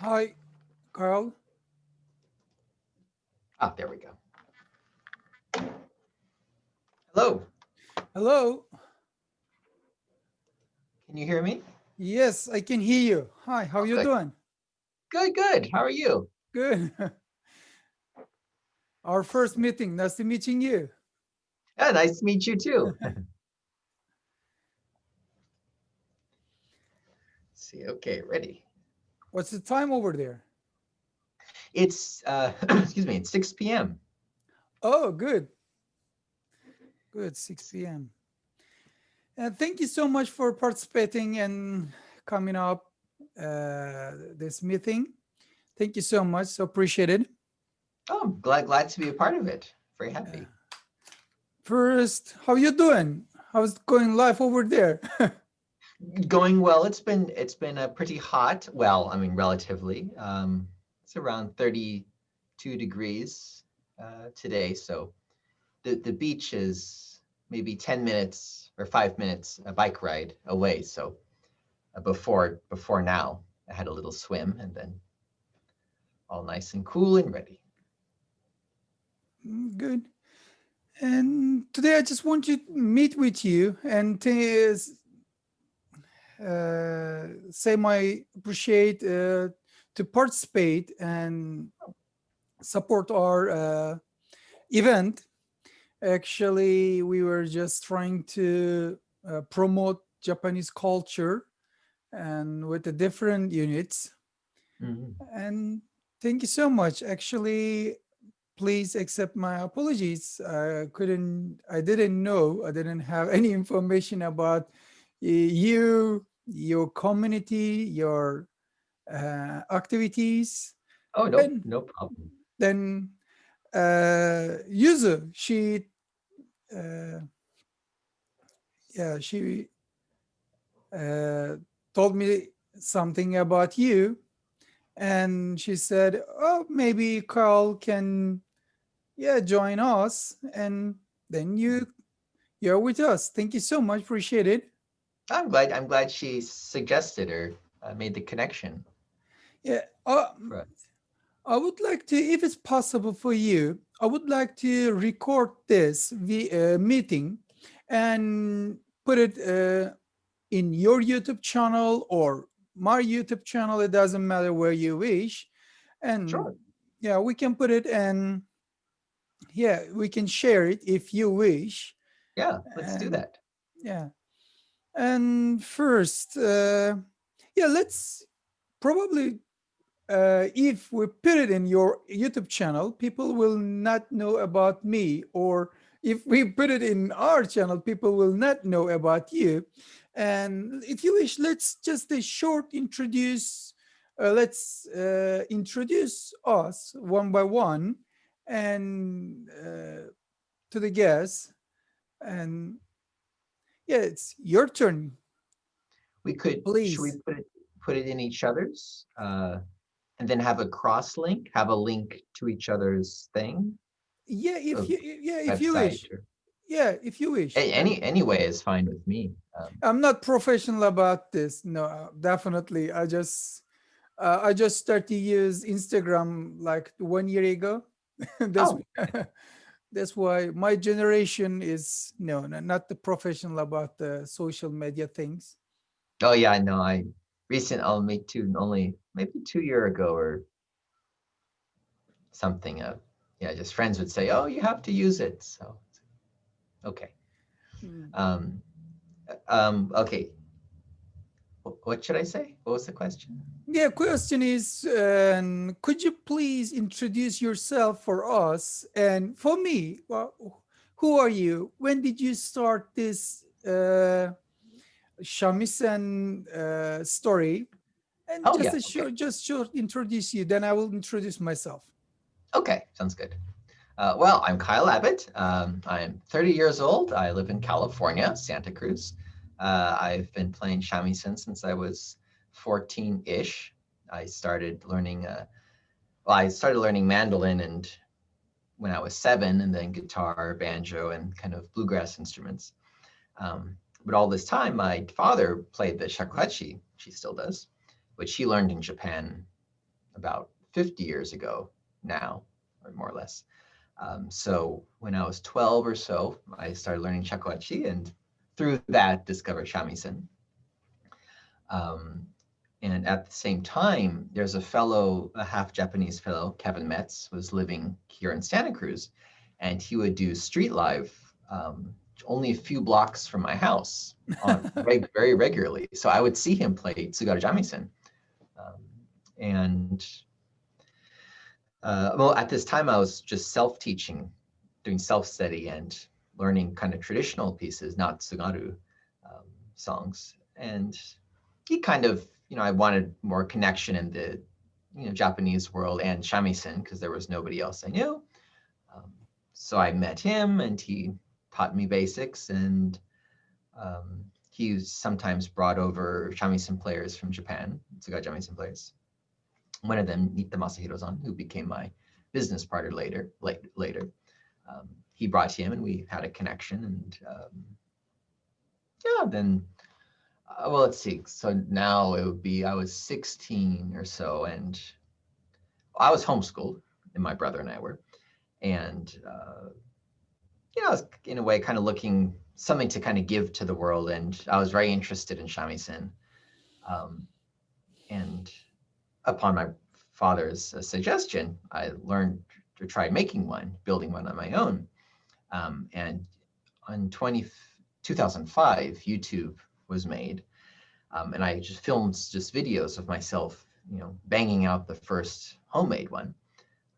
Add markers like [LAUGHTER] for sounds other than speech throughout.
Hi, Kyle. Ah, there we go. Hello, Hello. can you hear me? Yes, I can hear you. Hi, how are you Okay. doing? Good, good. How are you? Good. [LAUGHS] Our first meeting. Nice to meeting you. Yeah, nice to meet you too. [LAUGHS] [LAUGHS] See, okay, ready. What's the time over there? It's, uh, [CLEARS THROAT] excuse me, it's 6 p.m. Oh, good. Good, 6 p.m. And thank you so much for participating and coming up uh, this meeting. Thank you so much. So appreciate it. Oh, I'm glad, glad to be a part of it. Very happy. First, how you doing? How's it going life over there? [LAUGHS] Going well. It's been, it's been a pretty hot. Well, I mean, relatively. Um, it's around 32 degrees uh, today. So the, the beach is maybe 10 minutes or five minutes a bike ride away. So uh, before, before now, I had a little swim and then all nice and cool and ready. Mm, Good. And today I just want to meet with you and uh, say my appreciate uh, to participate and support our uh, event. Actually, we were just trying to uh, promote Japanese culture and with the different units. Mhm. And thank you so much. Actually, please accept my apologies. I couldn't, I didn't know, I didn't have [LAUGHS] any information about you, your community, your uh, activities. Oh, no, And no problem. then uh, Yuzu, she, uh, yeah, she uh, told me something about you. And she said, oh, maybe Kyle can yeah, join us. And then you, you're with us. Thank you so much. Appreciate it. I'm glad, I'm glad she suggested or uh, made the connection Yeah. Uh, for. I would like to, if it's possible for you, I would like to record this uh, meeting and put it uh, in your YouTube channel or my YouTube channel. It doesn't matter where you wish. And Sure. yeah, we can put it and yeah, we can share it if you wish. Yeah, let's do that. Yeah. And first, uh, yeah, let's probably, uh, if we put it in your YouTube channel, people will not know about me. Or if we put it in our channel, people will not know about you. And if you wish, let's just a short introduce, uh, let's uh, introduce us one by one and uh, to the guests. And yeah, it's your turn. We could, Please. should we put it, put it in each other's? uh, And then have a cross link, have a link to each other's thing? Yeah, if Oh, you yeah, if you wish. or- Yeah, if you wish. Any, any way is fine with me. Um, I'm not professional about this. No, definitely. I just uh, I just started to use Instagram like one year ago. [LAUGHS] that's Oh. [LAUGHS] that's why my generation is no, no, not the professional about the social media things. Oh, yeah, I know, I recent, I'll make two, only maybe two year ago or something, uh, yeah, just friends would say, oh, you have to use it, so, okay. Mm. Um, uh, um, okay. Wh- What should I say? What was the question? Yeah, question is, um, could you please introduce yourself for us and for me? Well, who are you? When did you start this uh, shamisen uh, story? And Oh, just yeah, a okay. just short introduce you. Then I will introduce myself. Okay, sounds good. Uh, well, I'm Kyle Abbott. Um, I'm 30 years old. I live in California, Santa Cruz. Uh, I've been playing shamisen since I was 14-ish. I started learning, uh, well, I started learning mandolin and when I was seven, and then guitar, banjo, and kind of bluegrass instruments. Um, but all this time, my father played the shakuhachi, she still does, which he learned in Japan about 50 years ago now, or more or less. Um, so when I was 12 or so, I started learning shakuhachi and through that discovered shamisen. Um, and at the same time, there's a fellow, a half Japanese fellow, Kevin Kmetz, was living here in Santa Cruz, and he would do street live um, only a few blocks from my house [LAUGHS] on reg very regularly. So I would see him play Tsugaru Shamisen. Um, and uh, well, at this time, I was just self-teaching, doing self-study and learning kind of traditional pieces, not Tsugaru um, songs. And he kind of, you know, I wanted more connection in the, you know, Japanese world and shamisen because there was nobody else I knew. Um, so I met him and he taught me basics and um, he sometimes brought over shamisen players from Japan, Tsugaru shamisen players one of them, Nitta Masahiro-san, who became my business partner later, late, later. Um, he brought him and we had a connection and um, yeah, then, uh, well, let's see. So now it would be, I was 16 or so and I was homeschooled and my brother and I were. And, uh, you know, I was in a way kind of looking something to kind of give to the world. And I was very interested in shamisen. Um, and upon my father's suggestion, I learned to try making one, building one on my own. Um, and in 20, 2005, YouTube was made. Um, and I just filmed just videos of myself, you know, banging out the first homemade one,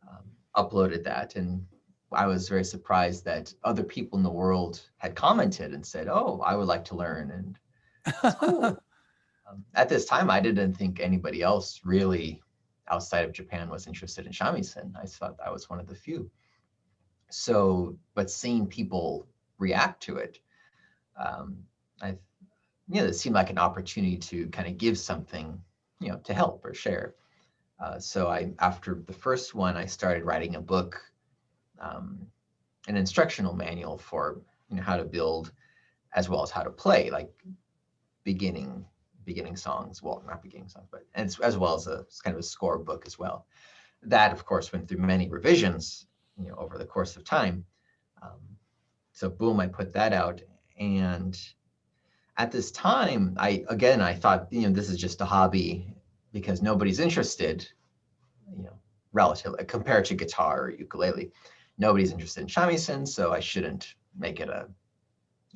um, uploaded that. And I was very surprised that other people in the world had commented and said, oh, I would like to learn. And cool. [LAUGHS] Um, at this time, I didn't think anybody else really outside of Japan was interested in shamisen. I thought I was one of the few. So, but seeing people react to it, um, I, you know, it seemed like an opportunity to kind of give something, you know, to help or share. Uh, so I, after the first one, I started writing a book, um, an instructional manual for, you know, how to build as well as how to play, like beginning beginning songs, well, not beginning songs, but as, as well as a kind of a score book as well. That, of course, went through many revisions, you know, over the course of time. Um, so boom, I put that out. And at this time, I, again, I thought, you know, this is just a hobby because nobody's interested, you know, relatively compared to guitar or ukulele. Nobody's interested in shamisen, so I shouldn't make it a,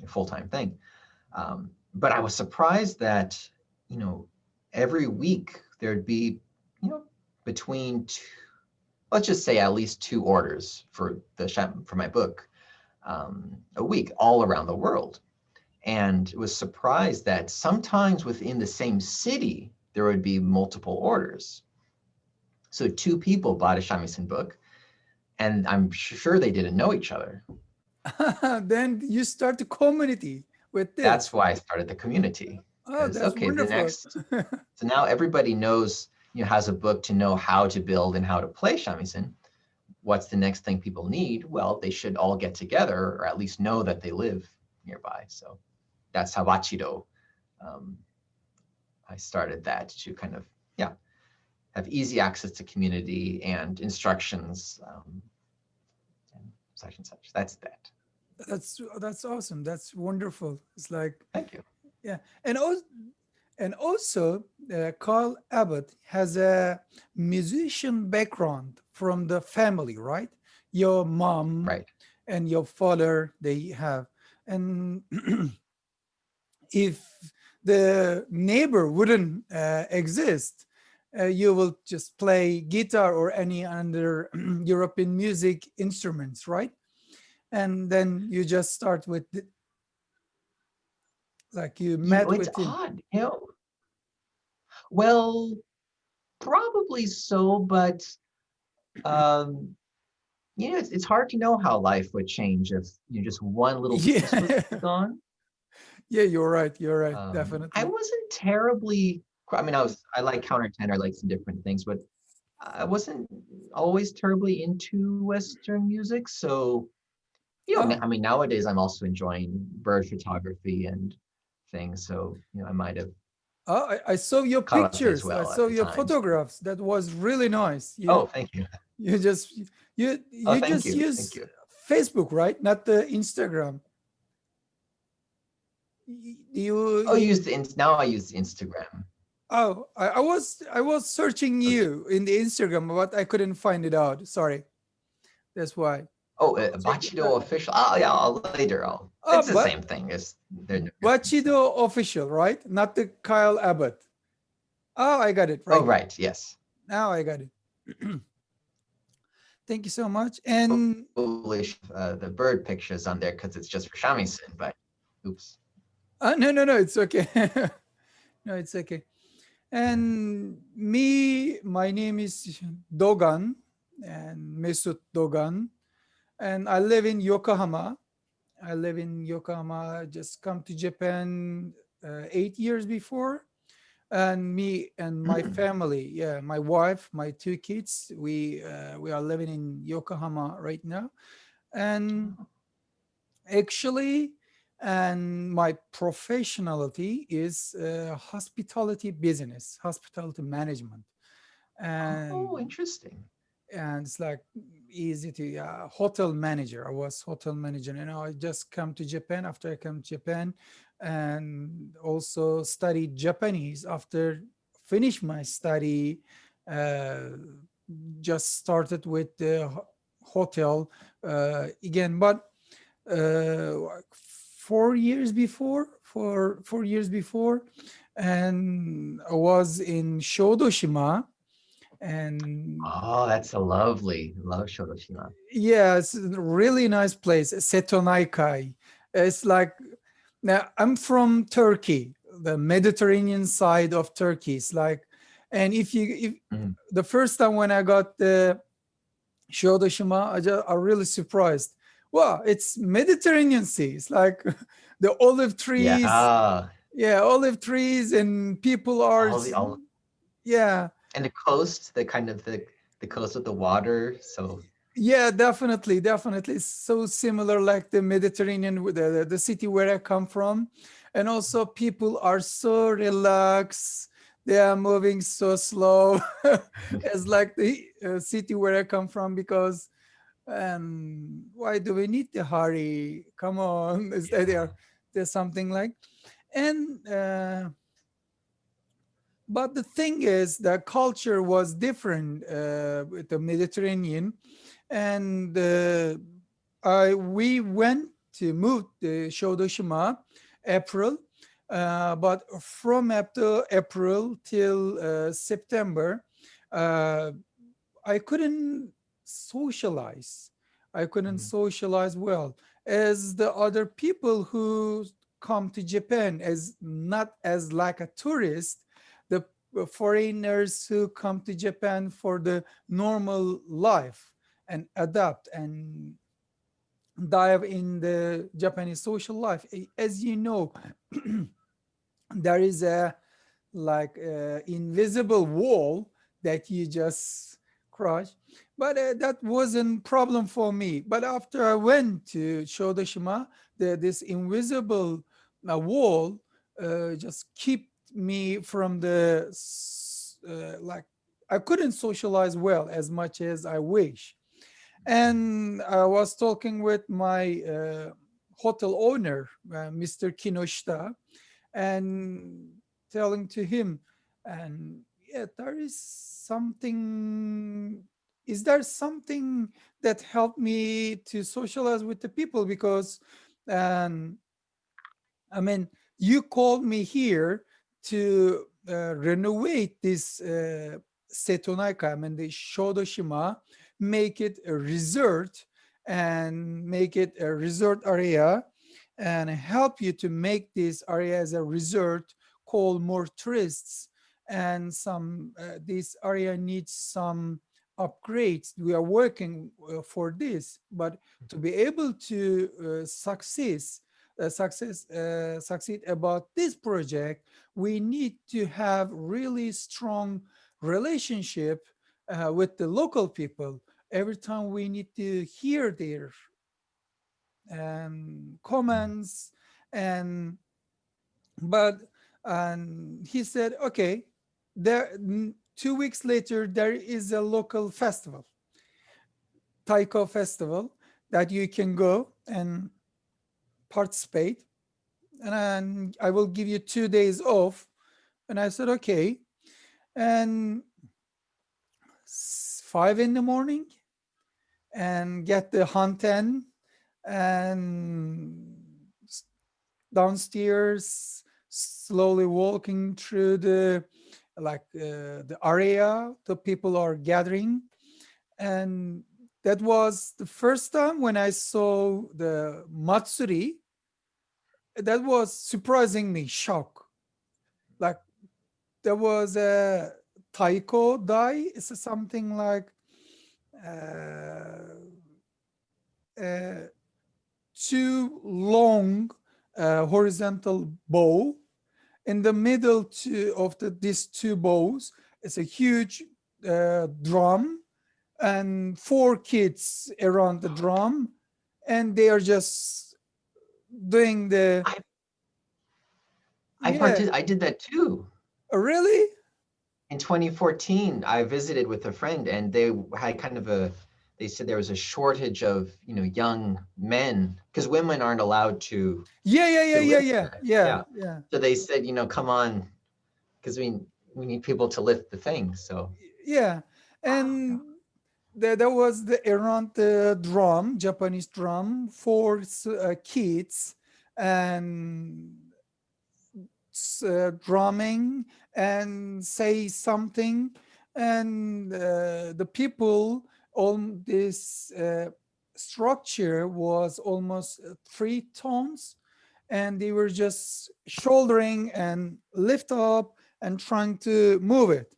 a full-time thing. Um, but I was surprised that you know, every week there'd be, you know, between two, let's just say at least two orders for the for my book um, a week all around the world. And was surprised that sometimes within the same city, there would be multiple orders. So two people bought a shamisen book and I'm sure they didn't know each other. [LAUGHS] then you start the community with this. That's why I started the community. Oh, that's okay, wonderful. the next. [LAUGHS] so now everybody knows, you know, has a book to know how to build and how to play shamisen. What's the next thing people need? Well, they should all get together or at least know that they live nearby. So that's how Bachido, um, I started that to kind of, yeah, have easy access to community and instructions um, and such and such. That's that. That's that's awesome. That's wonderful. It's like thank you. Yeah, and also, and also uh, Kyle Abbott has a musician background from the family, right? Your mom right. and your father, they have. And [CLEARS THROAT] if the neighbor wouldn't uh, exist, uh, you will just play guitar or any other [CLEARS THROAT] European music instruments, right? And then you just start with the, like you met with him. odd. You know, well, probably so, but um, you know, it's, it's hard to know how life would change if you know just one little piece yeah. was [LAUGHS] gone. Yeah, you're right. You're right. Um, Definitely. I wasn't terribly. I mean, I was. I like counter countertenor, like some different things, but I wasn't always terribly into Western music. So, you know, oh. I mean, nowadays I'm also enjoying bird photography and things. So, you know, I might have Oh, I, I saw your pictures. well I saw your time. photographs. That was really nice. You, Oh, thank you. [LAUGHS] you just you oh, you Oh, just you. use you. Facebook, right? Not the Instagram. You Oh, you use the now I use Instagram. oh I, I was I was searching Okay. you in the Instagram, but I couldn't find it out. Sorry. That's why. Oh, uh, Bachido official. Oh, yeah. I'll later. I'll. Oh, it's the same thing. It's no. Bachido official, right? Not the Kyle Abbott. Oh, I got it right. Oh, right. Yes. Now I got it. [CLEARS THROAT] Thank you so much. And Foolish. Uh, the bird pictures on there because it's just for shamisen. But oops. uh, no, no, no, it's okay. [LAUGHS] no, it's okay. And me, my name is Dogan and Mesut Dogan, and I live in Yokohama. I live in Yokohama. I just come to Japan uh, eight years before, and me and my [CLEARS THROAT] family, yeah, my wife, my two kids, we uh, we are living in Yokohama right now, and actually and my professionality is uh, hospitality business hospitality management and Oh, interesting. And it's like easy to uh, hotel manager. I was hotel manager you know i just come to japan after i come to japan and also studied japanese. After finish my study uh, just started with the hotel uh, again but uh, four years before for four years before and i was in shodoshima and Oh, that's a lovely. Love Shodoshima. yeah it's a really nice place setonaikai it's like now i'm from turkey the mediterranean side of turkey it's like and if you if Mhm. the first time when i got the shodoshima i just i'm really surprised wow it's mediterranean sea it's like [LAUGHS] the olive trees Yeah. Ah, yeah olive trees and people are All the s- yeah and the coast, the kind of the the coast of the water. So Yeah, definitely, definitely. It's so similar like the Mediterranean, with the, the, city where I come from. And also people are so relaxed. They are moving so slow. [LAUGHS] it's like the uh, city where I come from because um, why do we need to hurry? Come on. [LAUGHS] Is that there, there's something like, and uh, but the thing is the culture was different uh, with the mediterranean. And uh, I, we went to move to shodoshima april uh, but from after april till uh, september uh, i couldn't socialize. I couldn't Mhm. socialize well. As the other people who come to japan as not as like a tourist foreigners who come to Japan for the normal life and adapt and dive in the Japanese social life. As you know, [CLEARS THROAT] there is a like uh, invisible wall that you just crush. But uh, that wasn't problem for me. But after I went to Shodoshima, the, this invisible uh, wall uh, just keep me from the uh, like I couldn't socialize well as much as I wish. And I was talking with my uh, hotel owner, uh, Mr. Kinoshita, and telling to him, and yeah, there is something. Is there something that helped me to socialize with the people? Because, um, I mean, you called me here to uh, renovate this uh, Setonaikai, I mean, the Shodoshima, make it a resort and make it a resort area and help you to make this area as a resort, call more tourists and some, uh, this area needs some upgrades. We are working uh, for this, but to be able to uh, succeed, uh, success uh, succeed about this project we need to have really strong relationship uh, with the local people every time we need to hear their um, comments and but and he said, okay, there two weeks later, there is a local festival, Taiko festival, that you can go and participate. And I will give you two days off. And I said, okay. And five in the morning and get the Hanten and downstairs, slowly walking through the like uh, the area the people are gathering and that was the first time when I saw the Matsuri that was surprisingly shock. Like there was a taiko dai it's something like uh, two long uh, horizontal bow. In the middle two of the, these two bows it's a huge uh, drum and four kids around the drum and they are just doing the I, I, yeah. I did that too. Oh, really? In 2014, I visited with a friend and they had kind of a they said there was a shortage of you know young men because women aren't allowed to yeah yeah yeah yeah, yeah yeah yeah so they said you know come on because we we need people to lift the thing so yeah and there, was the around the drum japanese drum for uh, kids and uh, drumming and say something. And uh, the people on this uh, structure was almost uh, three tons. And they were just shouldering and lift up and trying to move it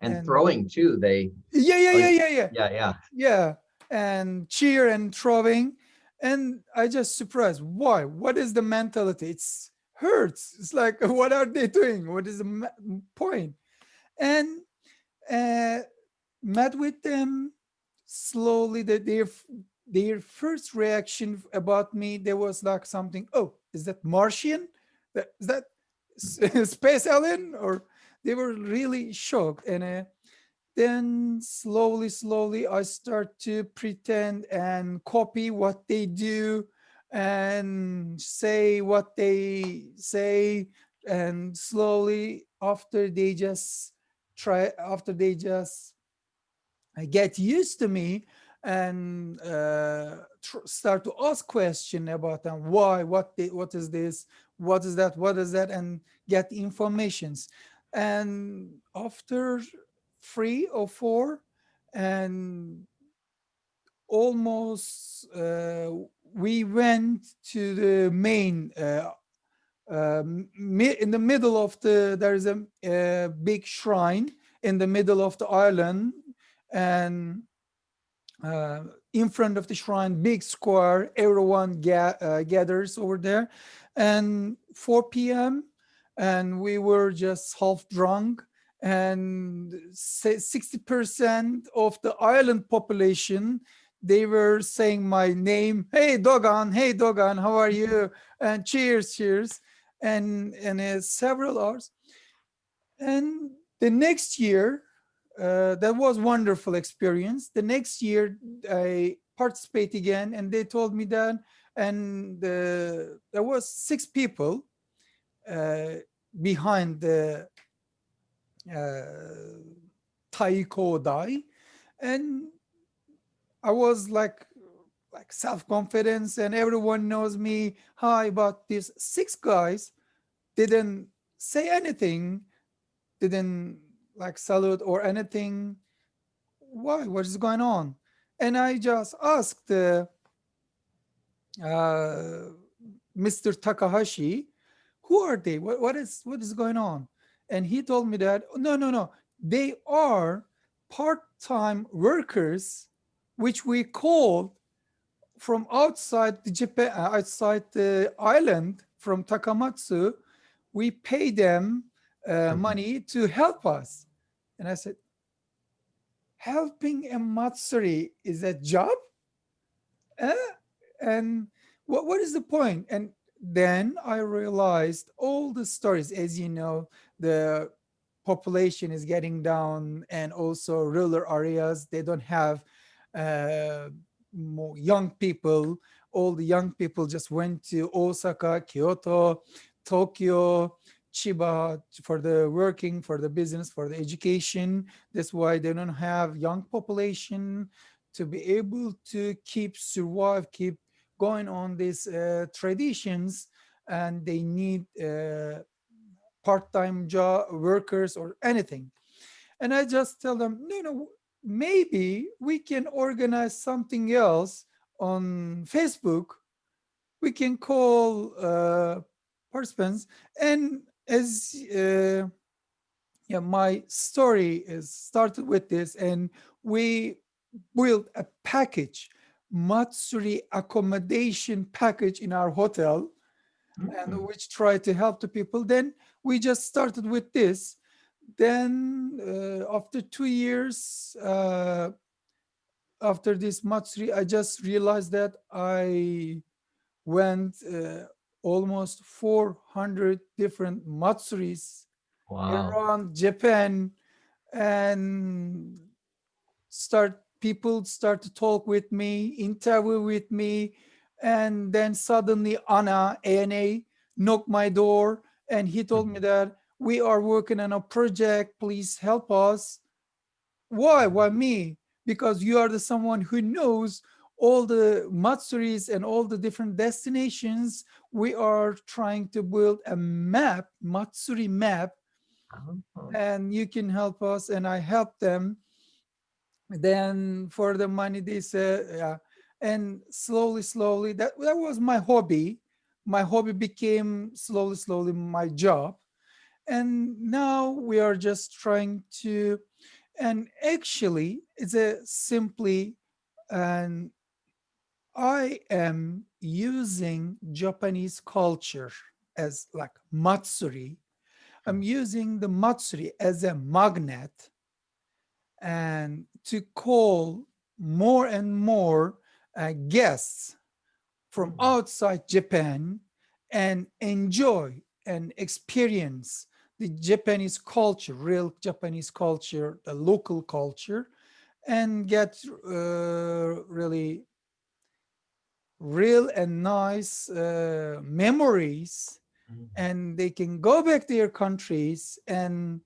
and, and throwing too they yeah yeah yeah yeah yeah. Yeah yeah. Yeah and cheer and throwing. And i just surprised why? What is the mentality? It's hurts. It's like [LAUGHS] what are they doing? What is the point? And uh met with them slowly. That their their first reaction about me there was like something oh is that martian? That is that [LAUGHS] space alien or they were really shocked and uh, then slowly slowly i start to pretend and copy what they do and say what they say and slowly after they just try after they just get used to me and uh, start to ask question about them why what they, what is this what is that what is that and get informations and after three or four and almost uh, we went to the main uh, uh, in the middle of the there is a, a big shrine in the middle of the island and uh, in front of the shrine, big square, everyone ga uh, gathers over there. And 4 p.m. and we were just half drunk and 60% of the island population, they were saying my name, hey Dogan, hey Dogan, how are you? And cheers, cheers. And, and uh, several hours. And the next year, uh, that was wonderful experience. The next year I participate again and they told me that and uh, there was six people uh, behind the uh, Taiko Dai. And I was like like self-confidence and everyone knows me hi but these six guys didn't say anything didn't like salute or anything. Why? What is going on? And i just asked uh, uh, mr takahashi who are they what, what is what is going on and he told me that no no no they are part-time workers which we called from outside the Japan, uh, outside the island from Takamatsu, we pay them uh, mm-hmm. money to help us. And I said, helping a Matsuri is a job? Uh, and what, what is the point? And then I realized all the stories, as you know, the population is getting down and also rural areas, they don't have uh, more young people. All the young people just went to Osaka, Kyoto, Tokyo, Chiba for the working, for the business, for the education. That's why they don't have young population to be able to keep survive, keep going on these uh, traditions, and they need uh, part-time job workers or anything. And I just tell them, no, no, maybe we can organize something else on Facebook. We can call uh, participants and as uh, yeah, my story is started with this and we built a package, Matsuri accommodation package in our hotel mm -hmm. and which try to help the people. Then we just started with this. Then uh, after two years, uh, after this Matsuri, I just realized that I went uh, almost 400 different matsuris wow. around Japan and start people start to talk with me, interview with me, and then suddenly Anna, ANA, knocked my door and he told me mm-hmm. that we are working on a project, please help us. Why, why me? Because you are the someone who knows all the Matsuris and all the different destinations, we are trying to build a map, Matsuri map, oh. and you can help us. And I help them. Then for the money, they said, yeah. And slowly, slowly, that, that was my hobby. My hobby became slowly, slowly my job. And now we are just trying to, and actually it's a simply and I am using Japanese culture as like Matsuri. I'm hmm. using the Matsuri as a magnet and to call more and more uh, guests from hmm. outside Japan and enjoy and experience the Japanese culture, real Japanese culture, the local culture, and get uh, really real and nice uh, memories mm -hmm. and they can go back to their countries and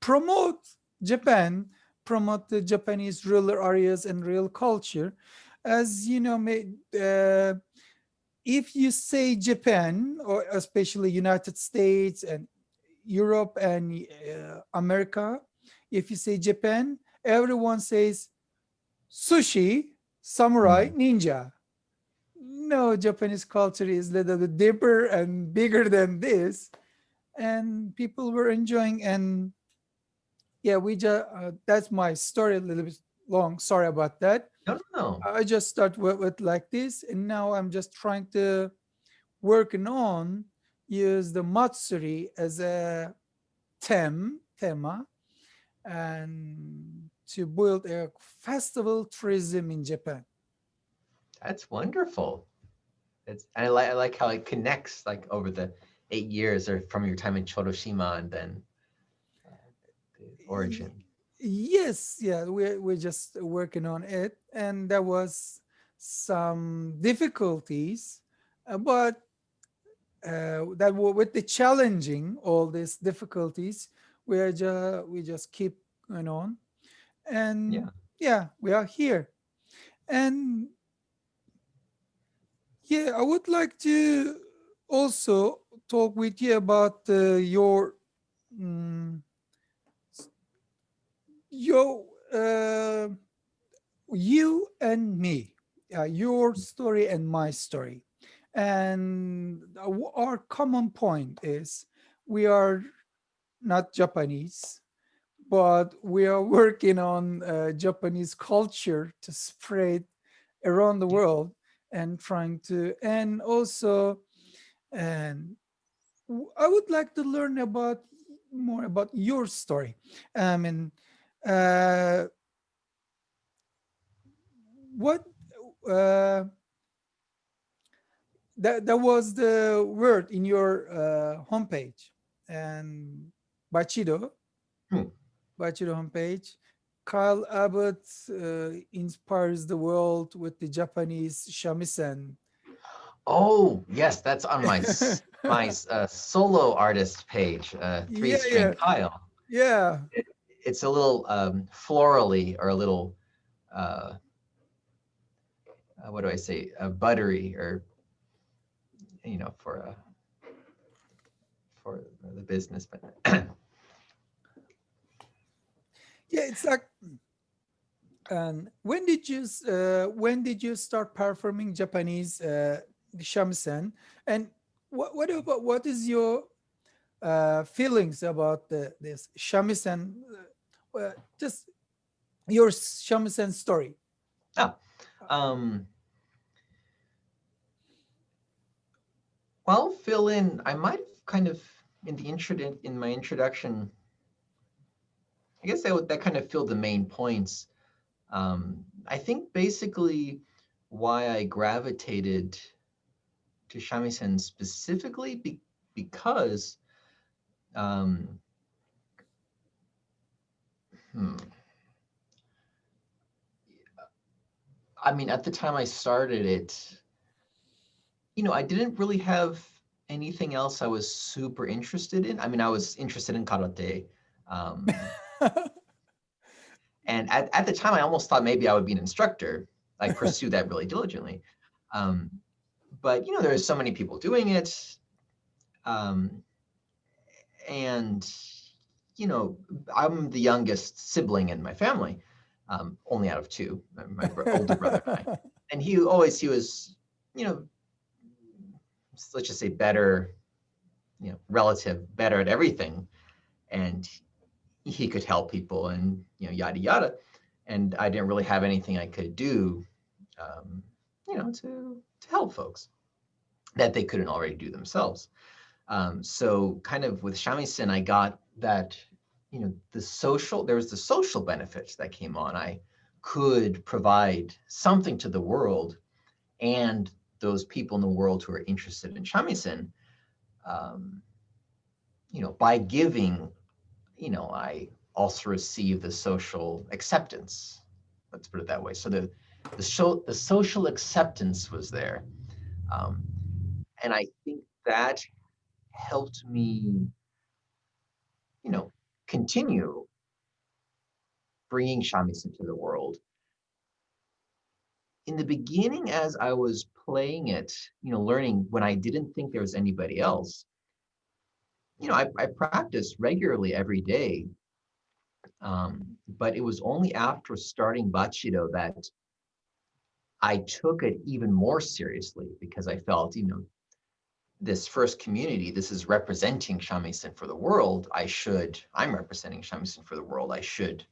promote Japan, promote the Japanese rural areas and real culture. As you know, uh, if you say Japan, or especially United States and Europe and uh, America, if you say Japan, everyone says sushi, samurai, mm -hmm. ninja no, Japanese culture is a little bit deeper and bigger than this. And people were enjoying and yeah, we just, uh, that's my story a little bit long. Sorry about that. No, no. I just start with, with like this and now I'm just trying to working on use the Matsuri as a them, tema, and to build a festival tourism in Japan. That's wonderful. It's I like I like how it connects like over the eight years or from your time in Shodoshima and then the origin. Yes, yeah, we're we're just working on it, and there was some difficulties, uh, but uh, that were with the challenging all these difficulties, we are just we just keep going on, and yeah, yeah we are here, and yeah, I would like to also talk with you about uh, your um, your uh, you and me, uh, your story and my story, and our common point is we are not Japanese, but we are working on uh, Japanese culture to spread around the world and trying to and also and I would like to learn about more about your story. I mean, uh, what uh, that that was the word in your uh, homepage and Bachido, hmm. Bachido homepage. Kyle Abbott uh, inspires the world with the Japanese shamisen. Oh yes, that's on my [LAUGHS] my uh, solo artist page, uh, three yeah, string yeah. Kyle. Yeah. It, it's a little um, florally or a little, uh, uh what do I say, uh, buttery or, you know, for a, for the business, but. [CLEARS THROAT] yeah, it's like, um, when did you uh, when did you start performing Japanese uh, shamisen? And what what about what is your uh, feelings about the, this shamisen? Uh, just your shamisen story. Oh, um, well, fill in. I might have kind of in the intro in my introduction. I guess that that kind of filled the main points. Um, I think basically why I gravitated to shamisen specifically be, because um, hmm. I mean, at the time I started it, you know, I didn't really have anything else I was super interested in. I mean, I was interested in karate. Um, [LAUGHS] and at, at the time, I almost thought maybe I would be an instructor. I pursued that really diligently. Um, but, you know, there's so many people doing it. Um, and you know, I'm the youngest sibling in my family, um, only out of two, my older brother and I. [LAUGHS] And he always, he was, you know, let's just say better, you know, relative, better at everything. And he could help people and, you know, yada, yada. And I didn't really have anything I could do, um, you know, to, to help folks that they couldn't already do themselves. Um, so kind of with shamisen, I got that, you know, the social, there was the social benefits that came on. I could provide something to the world and those people in the world who are interested in shamisen, um, you know, by giving, you know, I also receive the social acceptance. Let's put it that way. So the the, so, the social acceptance was there. Um, and I think that helped me, you know, continue bringing shamisen into the world. In the beginning, as I was playing it, you know, learning when I didn't think there was anybody else, you know, I, I practiced regularly every day. Um, but it was only after starting Bachido that I took it even more seriously because I felt, you know, this first community, this is representing shamisen for the world. I should, I'm representing shamisen for the world. I should,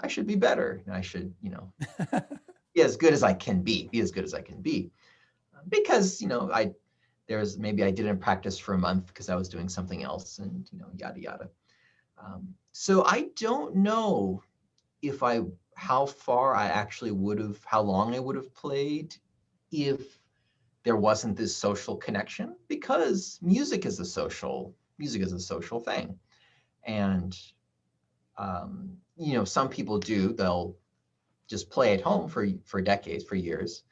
I should be better. I should, you know, [LAUGHS] be as good as I can be, be as good as I can be. Because, you know, I, there's maybe I didn't practice for a month because I was doing something else and, you know, yada, yada. Um, so I don't know if I, how far I actually would have, how long I would have played if there wasn't this social connection because music is a social music is a social thing. And um, you know some people do they'll just play at home for for decades for years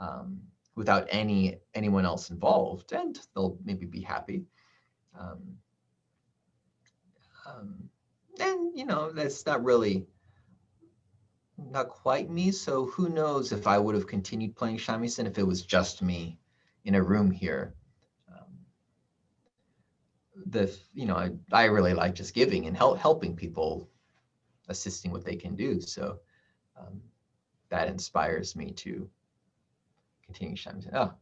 um, without any anyone else involved and they'll maybe be happy. Um, um and you know that's not really not quite me. So who knows if I would have continued playing shamisen if it was just me in a room here. Um, the you know I, I really like just giving and help helping people, assisting what they can do. So um, that inspires me to continue shamisen. Oh,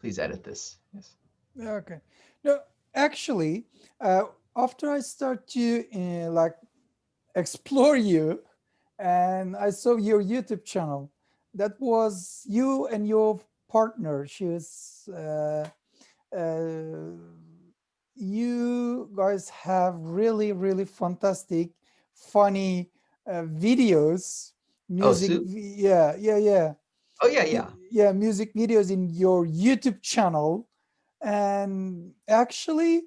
please edit this. Yes. Okay. No, actually, uh, after I start to uh, like explore you and I saw your YouTube channel. That was you and your partner. She was, uh, uh, you guys have really, really fantastic, funny uh, videos. Oh, music. Oh, yeah, yeah, yeah. Oh, yeah, yeah. yeah music videos in your YouTube channel, and actually,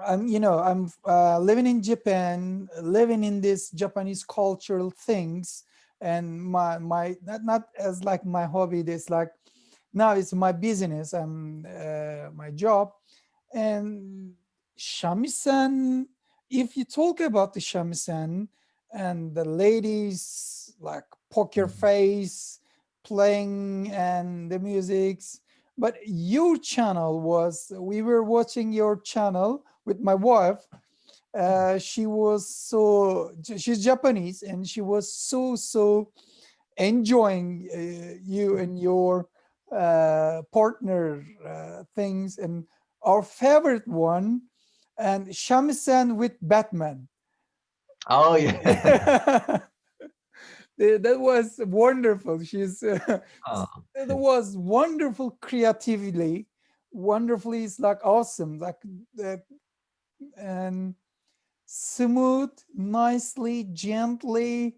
I'm you know I'm uh, living in Japan, living in this Japanese cultural things, and my my not not as like my hobby. This like now it's my business and uh, my job, and shamisen. If you talk about the shamisen and the ladies like poker Mhm. face playing and the musics but your channel was we were watching your channel with my wife uh, she was so she's japanese and she was so so enjoying uh, you and your uh, partner uh, things and our favorite one and shamisen with batman Oh yeah. [LAUGHS] That was wonderful. She's uh, oh, it was wonderful creatively, wonderfully. It's like awesome, like that, and smooth, nicely, gently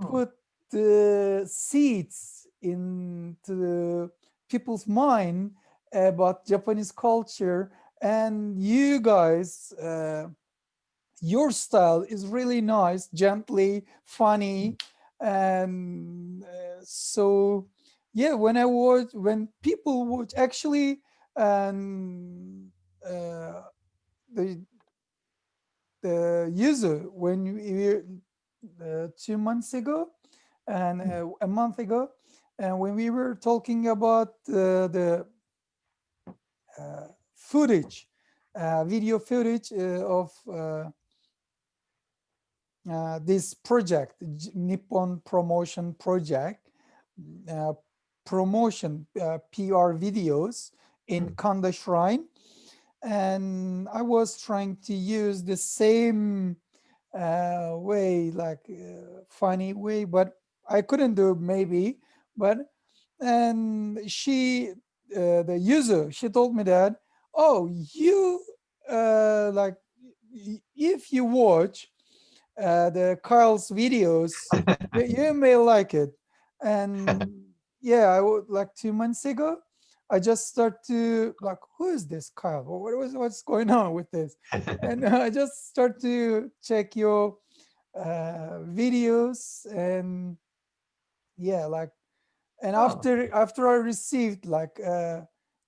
oh, put the seeds into people's mind about Japanese culture. And you guys, uh, your style is really nice, gently, funny, and uh, so yeah. When I watch, when people watch, actually, and uh, the the user when we uh, two months ago and mm, uh, a month ago, and when we were talking about uh, the uh, footage, uh, video footage uh, of uh, uh, this project, Nippon Promotion Project, uh, promotion uh, PR videos in mm. Kanda Shrine. And I was trying to use the same uh, way, like uh, funny way, but I couldn't do maybe. But and she, uh, the user, she told me that, oh, you uh, like if you watch uh, the Kyle's videos, you, [LAUGHS] you may like it. And [LAUGHS] yeah, I would like two months ago, I just start to like, who is this Kyle? What was what's going on with this? And [LAUGHS] I just start to check your uh, videos and yeah, like, and oh, after after I received like uh,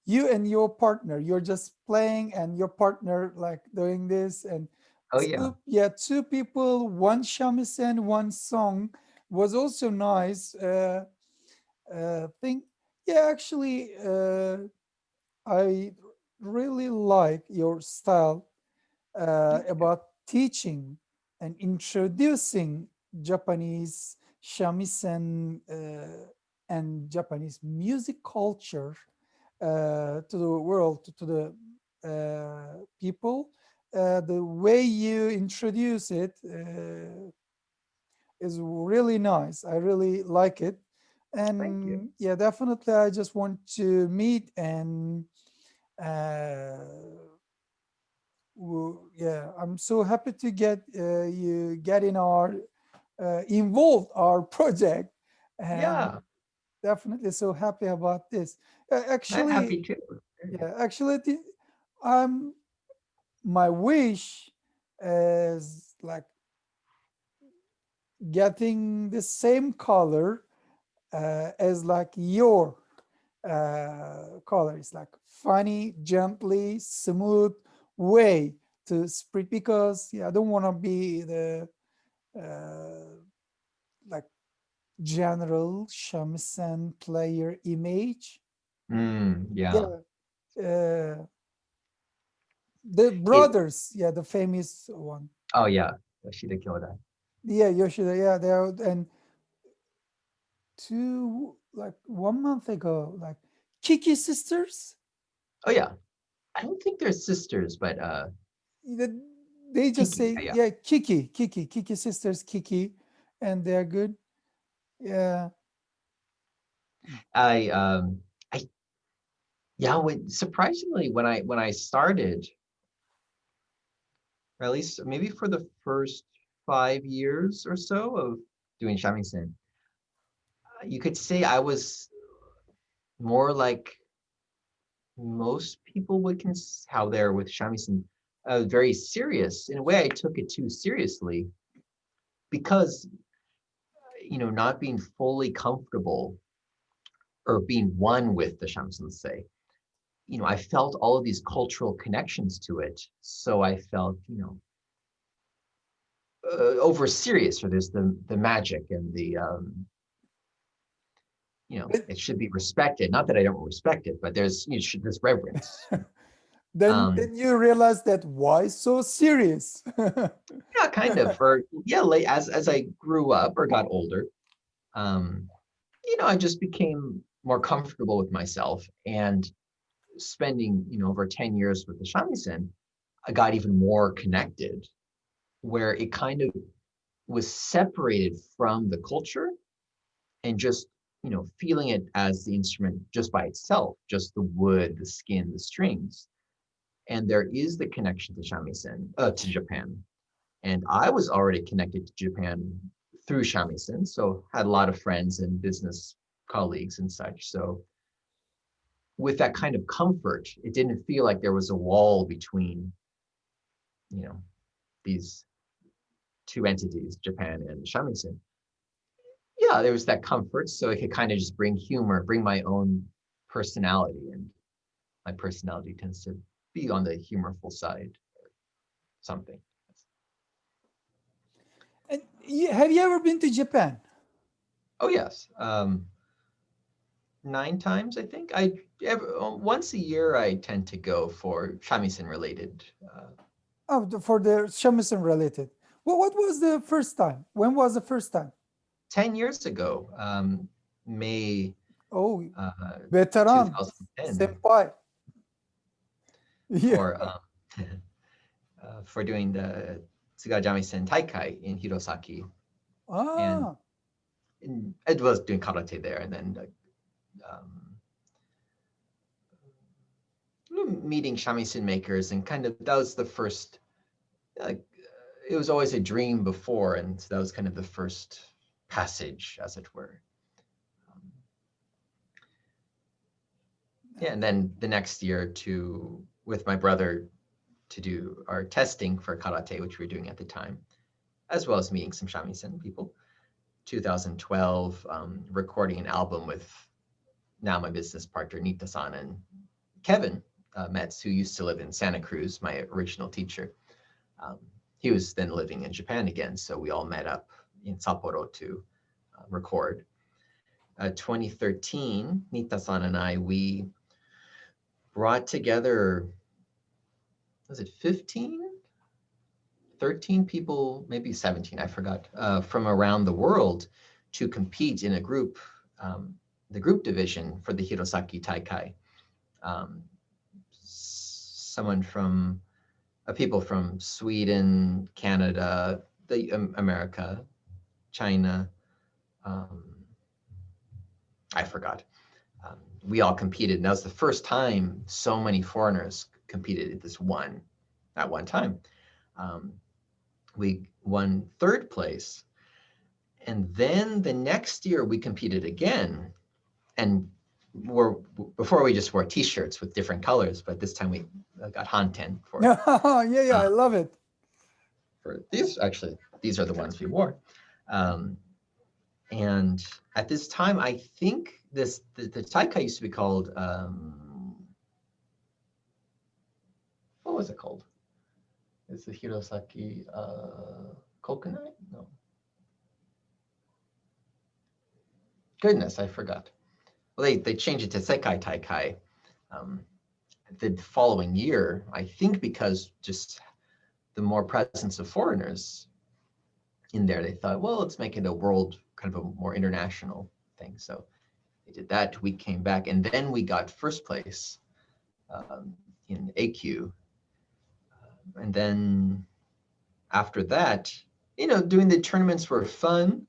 you and your partner, you're just playing and your partner like doing this and oh yeah. two, yeah, two people, one shamisen, one song was also nice. Uh, uh, thing, yeah, actually, uh, I really like your style uh, about teaching and introducing Japanese shamisen uh, and Japanese music culture uh, to the world, to, to the uh, people. Uh, the way you introduce it uh, is really nice. I really like it. And yeah, definitely, I just want to meet and uh, yeah, I'm so happy to get uh, you get in our uh, involved our project, and Yeah, definitely so happy about this. Uh, I'm actually, happy too. yeah, actually, the- um, my wish is like getting the same color uh, as like your uh, color. It's like funny, gently, smooth way to spread because yeah, I don't want to be the uh, like general shamisen player image. Mm, yeah. Yeah, uh, the It, brothers, yeah, the famous one. oh yeah. Yoshida Kyodai. Yeah, Yoshida, yeah, they are, and two like one month ago, like Kiki sisters. Oh yeah. I don't think they're sisters, but uh, the- they just Kiki. say Yeah, yeah. yeah kiki kiki kiki sisters kiki and they're good yeah I um, I yeah. When, surprisingly, when I when I started, or at least maybe for the first five years or so of doing shamisen, you could say I was more like most people would cons how they're with shamisen, uh, very serious. In a way, I took it too seriously because, you know, not being fully comfortable or being one with the shamisen, say, you know, I felt all of these cultural connections to it. So I felt, you know, uh, over serious or there's the the magic and the um you know it should be respected. Not that i don't respect it but there's you should there's reverence. [LAUGHS] Then um, then you realize that why so serious? [LAUGHS] Yeah kind of or yeah like as as i grew up or got older um you know i just became more comfortable with myself and spending you know over 10 years with the shamisen i got even more connected where it kind of was separated from the culture and just you know feeling it as the instrument just by itself just the wood the skin the strings. And there is the connection to shamisen uh, to japan. And i was already connected to japan through shamisen so had a lot of friends and business colleagues and such. So with that kind of comfort it didn't feel like there was a wall between you know these two entities, Japan and shamisen, yeah, there was that comfort. So it could kind of just bring humor, bring my own personality. And my personality tends to be on the humorful side or something. And have you ever been to Japan? Oh, yes. Um, nine times, I think. I ever, once a year, I tend to go for shamisen related. Uh, oh, for the shamisen related. Well, what was the first time? When was the first time? 10 years ago, um, May. Oh, uh, veteran, senpai. Yeah. For, um, [LAUGHS] uh, for doing the Tsugaru Shamisen Taikai in Hirosaki. Ah. And, it was doing karate there and then um, meeting shamisen makers and kind of that was the first like it was always a dream before, and so that was kind of the first passage, as it were. Um, yeah, and then the next year to with my brother to do our testing for karate, which we were doing at the time, as well as meeting some shamisen people. 2012, um, recording an album with now my business partner Nitta-san and Kevin uh, Kmetz, who used to live in Santa Cruz, my original teacher. Um, he was then living in Japan again. So we all met up in Sapporo to uh, record. Uh, 2013, Nitta-san and I, we brought together, was it 15? 13 people, maybe 17, I forgot, uh, from around the world to compete in a group, um, the group division for the Hirosaki Taikai. Um, someone from people from Sweden, Canada, the um, America, China. Um, I forgot. Um, we all competed, and that was the first time so many foreigners competed at this one, at one time. Um, we won third place, and then the next year we competed again, and wore before we just wore t-shirts with different colors, but this time we uh, got Hanten for [LAUGHS] yeah, yeah, uh, I love it. For these, actually, these are the ones we wore. Um, and at this time, I think this the, the Taikai used to be called um, what was it called? Is the Hirosaki uh? No. Goodness, I forgot well, they, they changed it to Sekai Taikai um, the following year, I think because just the more presence of foreigners in there, they thought, well, let's make it a world kind of a more international thing. So they did that. We came back and then we got first place um, in AQ. Uh, and then after that, you know, doing the tournaments were fun.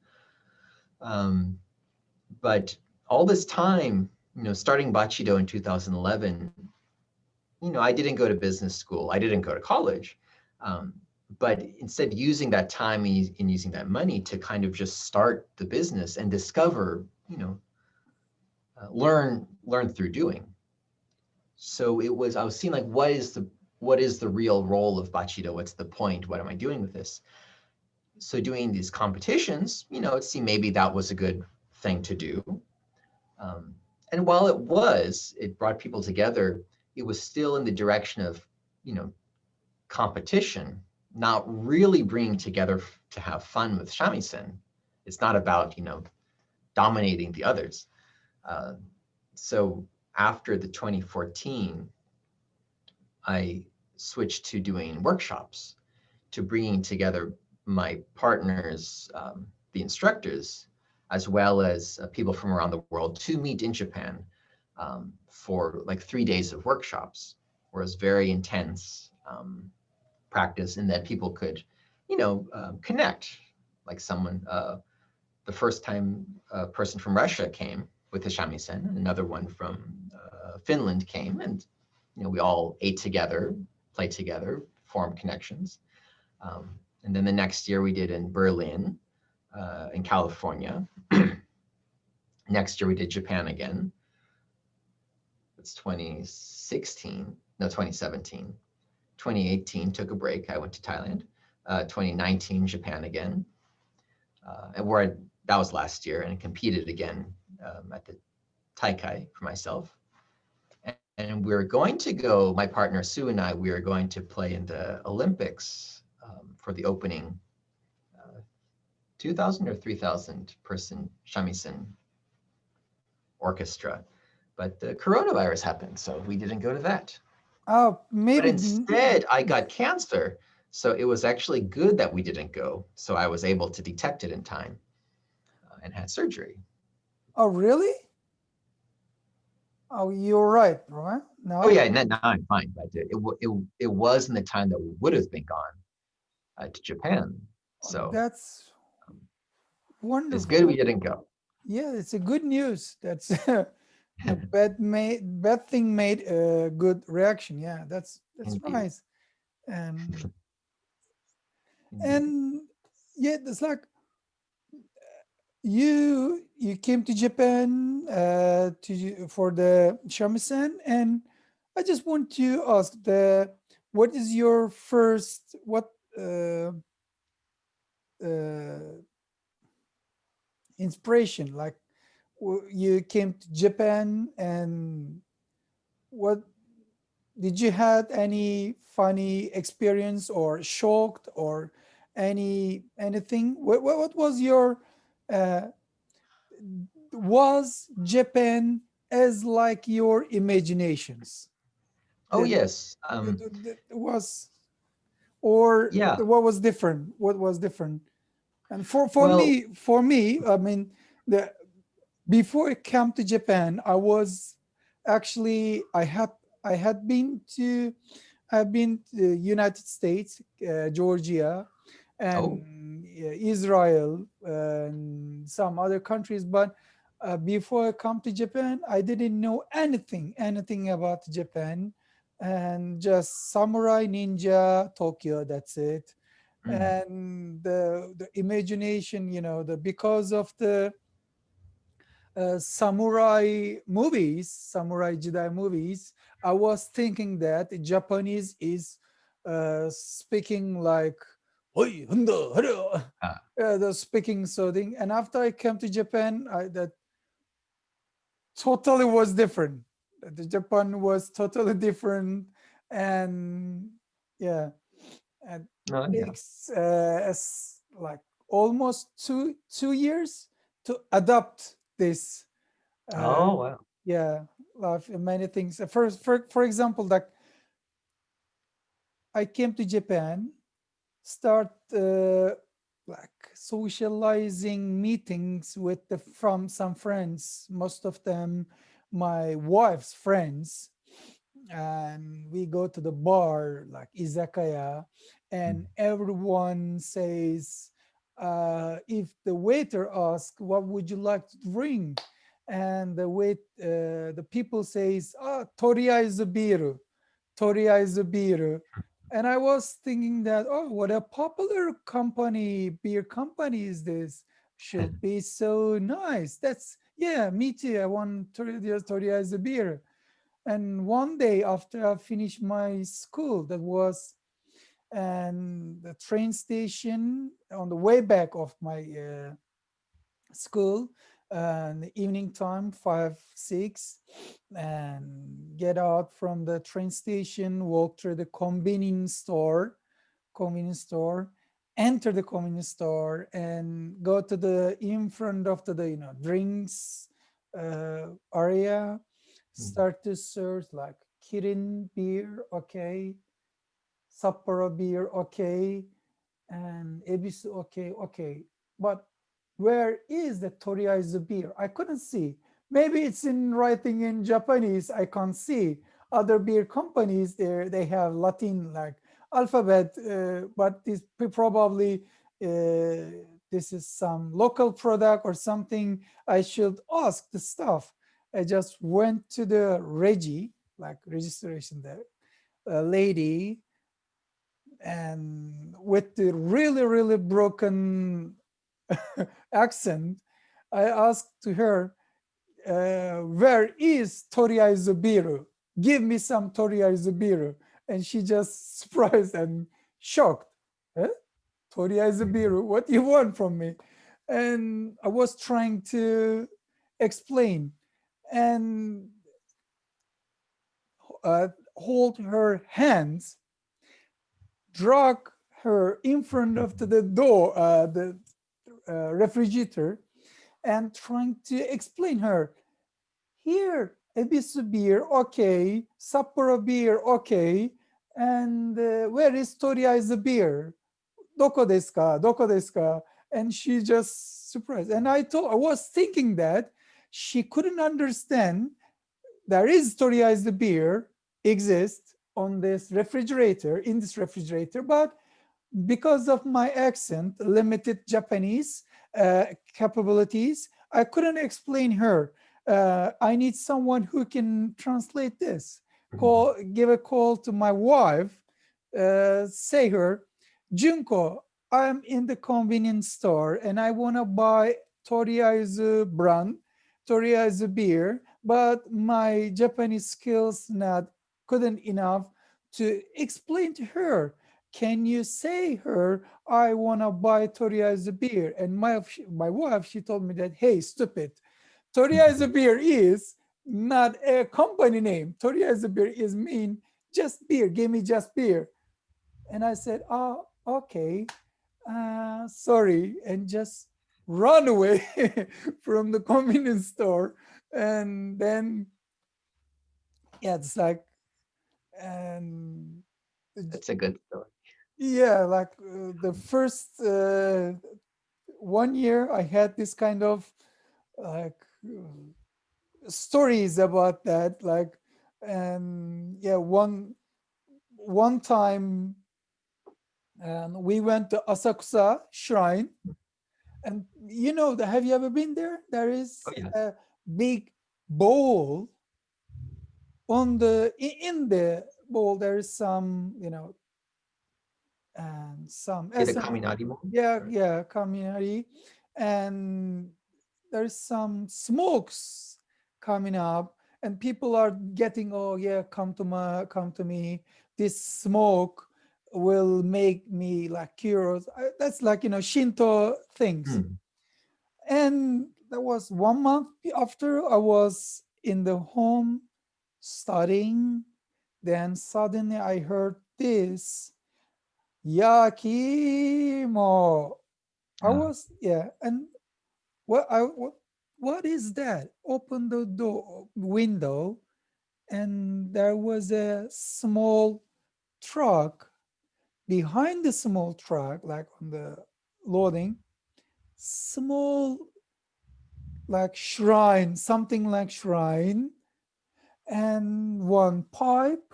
Um, but all this time, you know, starting Bachido in 2011, you know, I didn't go to business school. I didn't go to college. Um, but instead using that time and using that money to kind of just start the business and discover, you know, uh, learn learn through doing. So it was I was seeing like what is the what is the real role of Bachido? What's the point? What am I doing with this? So doing these competitions, you know, it seemed maybe that was a good thing to do. Um, and while it was, it brought people together, it was still in the direction of, you know, competition, not really bringing together to have fun with shamisen. It's not about, you know, dominating the others. Uh, so after the 2014, I switched to doing workshops, to bringing together my partners, um, the instructors, as well as uh, people from around the world to meet in Japan um, for like three days of workshops, where it was very intense um, practice and that people could, you know, uh, connect. Like someone, uh, the first time a person from Russia came with the shamisen, another one from uh, Finland came and, you know, we all ate together, played together, formed connections. Um, and then the next year we did in Berlin, uh, in California. [CLEARS THROAT] next year we did Japan again. It's 2016, no, 2017. 2018 took a break. I went to Thailand. Uh, 2019, Japan again. Uh, and where I, that was last year and competed again um, at the Taikai for myself. And, and we're going to go, my partner Sue and I, we are going to play in the Olympics um, for the opening uh, 2,000 or 3,000 person shamisen orchestra. But the coronavirus happened, so we didn't go to that. Oh, maybe. But instead, I got cancer. So it was actually good that we didn't go. So I was able to detect it in time uh, and had surgery. Oh, really? Oh, you're right, right? No. Oh yeah, now I'm fine. But it, it, it, it was in the time that we would have been gone uh, to Japan. Oh, so that's wonderful. It's good we didn't go. Yeah, it's a good news. That's [LAUGHS] a bad made bad thing made a good reaction. Yeah, that's that's Indeed. nice. And [LAUGHS] and yeah, it's like you you came to Japan uh, to for the shamisen, and I just want to ask the what is your first what uh, uh, inspiration? Like you came to Japan and what did you had any funny experience or shocked or any anything? What, what, was your uh, was Japan as like your imaginations? Oh yes, um, was or yeah what was different what was different and for for well, me for me i mean the before i came to japan i was actually i had i had been to i've been to the united states uh, georgia and oh. israel and some other countries but uh, before i come to japan i didn't know anything anything about japan and just samurai ninja tokyo that's it mm. and the the imagination you know the because of the uh, samurai movies samurai jedi movies i was thinking that japanese is uh, speaking like Oi, hunda, ah. uh, the speaking so thing and after i came to japan I, that totally was different the Japan was totally different and yeah and oh, yeah. it's uh, like almost two two years to adopt this uh, oh wow yeah many things first for for example that i came to japan start uh, like socializing meetings with the from some friends most of them my wife's friends and we go to the bar like izakaya and mm. everyone says uh, if the waiter asks what would you like to drink and the wait uh, the people says ah Toriaizu beer, Toriaizu beer. and i was thinking that oh what a popular company beer company is this should be so nice that's yeah, me too. I want Toria Toriaizu beer. And one day after I finished my school, that was and the train station on the way back of my uh, school, uh, the evening time, five, six, and get out from the train station, walk through the convenience store, convenience store, enter the convenience store and go to the in front of the, you know, drinks uh, area, hmm. start to search like Kirin beer, okay, Sapporo beer, okay, and Ebisu, okay, okay. But where is the Toriaizu beer? I couldn't see. Maybe it's in writing in Japanese, I can't see. Other beer companies, there they have Latin like alphabet, uh, but this probably uh, this is some local product or something. I should ask the staff. I just went to the regi, like registration there, a lady, and with the really, really broken [LAUGHS] accent, I asked to her, uh, where is Toriaizu Biru? Give me some Toriaizu Biru. And she just [LAUGHS] surprised and shocked. Huh? Toriaizu Biru, what you want from me? And I was trying to explain and uh, hold her hands, drag her in front of the door, uh, the uh, refrigerator and trying to explain her here Ebisu beer okay Sapporo beer okay and uh, where is Toriaizu beer? Doko desu ka doko desu ka and she just surprised. And I thought I was thinking that she couldn't understand there is Toriaizu beer exists on this refrigerator in this refrigerator but because of my accent, limited Japanese uh, capabilities, I couldn't explain her. Uh, I need someone who can translate this. Mm-hmm. Call, give a call to my wife, uh, say her, Junko, I'm in the convenience store and I want to buy Toriaizu brand, Toriaizu beer, but my Japanese skills not couldn't enough to explain to her can you say her, I want to buy Toriaizu beer? And my, my wife, she told me that, hey, stupid, Toriaizu beer is not a company name. Toriaizu beer is mean just beer, give me just beer. And I said, oh, okay, uh, sorry, and just run away [LAUGHS] from the convenience store. And then, yeah, it's like, and it's a good story. Yeah like uh, the first uh, one year i had this kind of like uh, stories about that like and yeah one one time and we went to asakusa shrine and you know have you ever been there? There is oh, yeah. a big bowl on the in the bowl there is some you know and some yeah, the yeah yeah community and there's some smokes coming up and people are getting oh yeah come to my come to me. This smoke will make me like curious. That's like you know shinto things. Hmm. and that was one month after i was in the home studying then suddenly i heard this Yakimo. I hmm. was, yeah. And what I what, what is that? Open the door window and there was a small truck behind the small truck, like on the loading, small like shrine, something like shrine, and one pipe,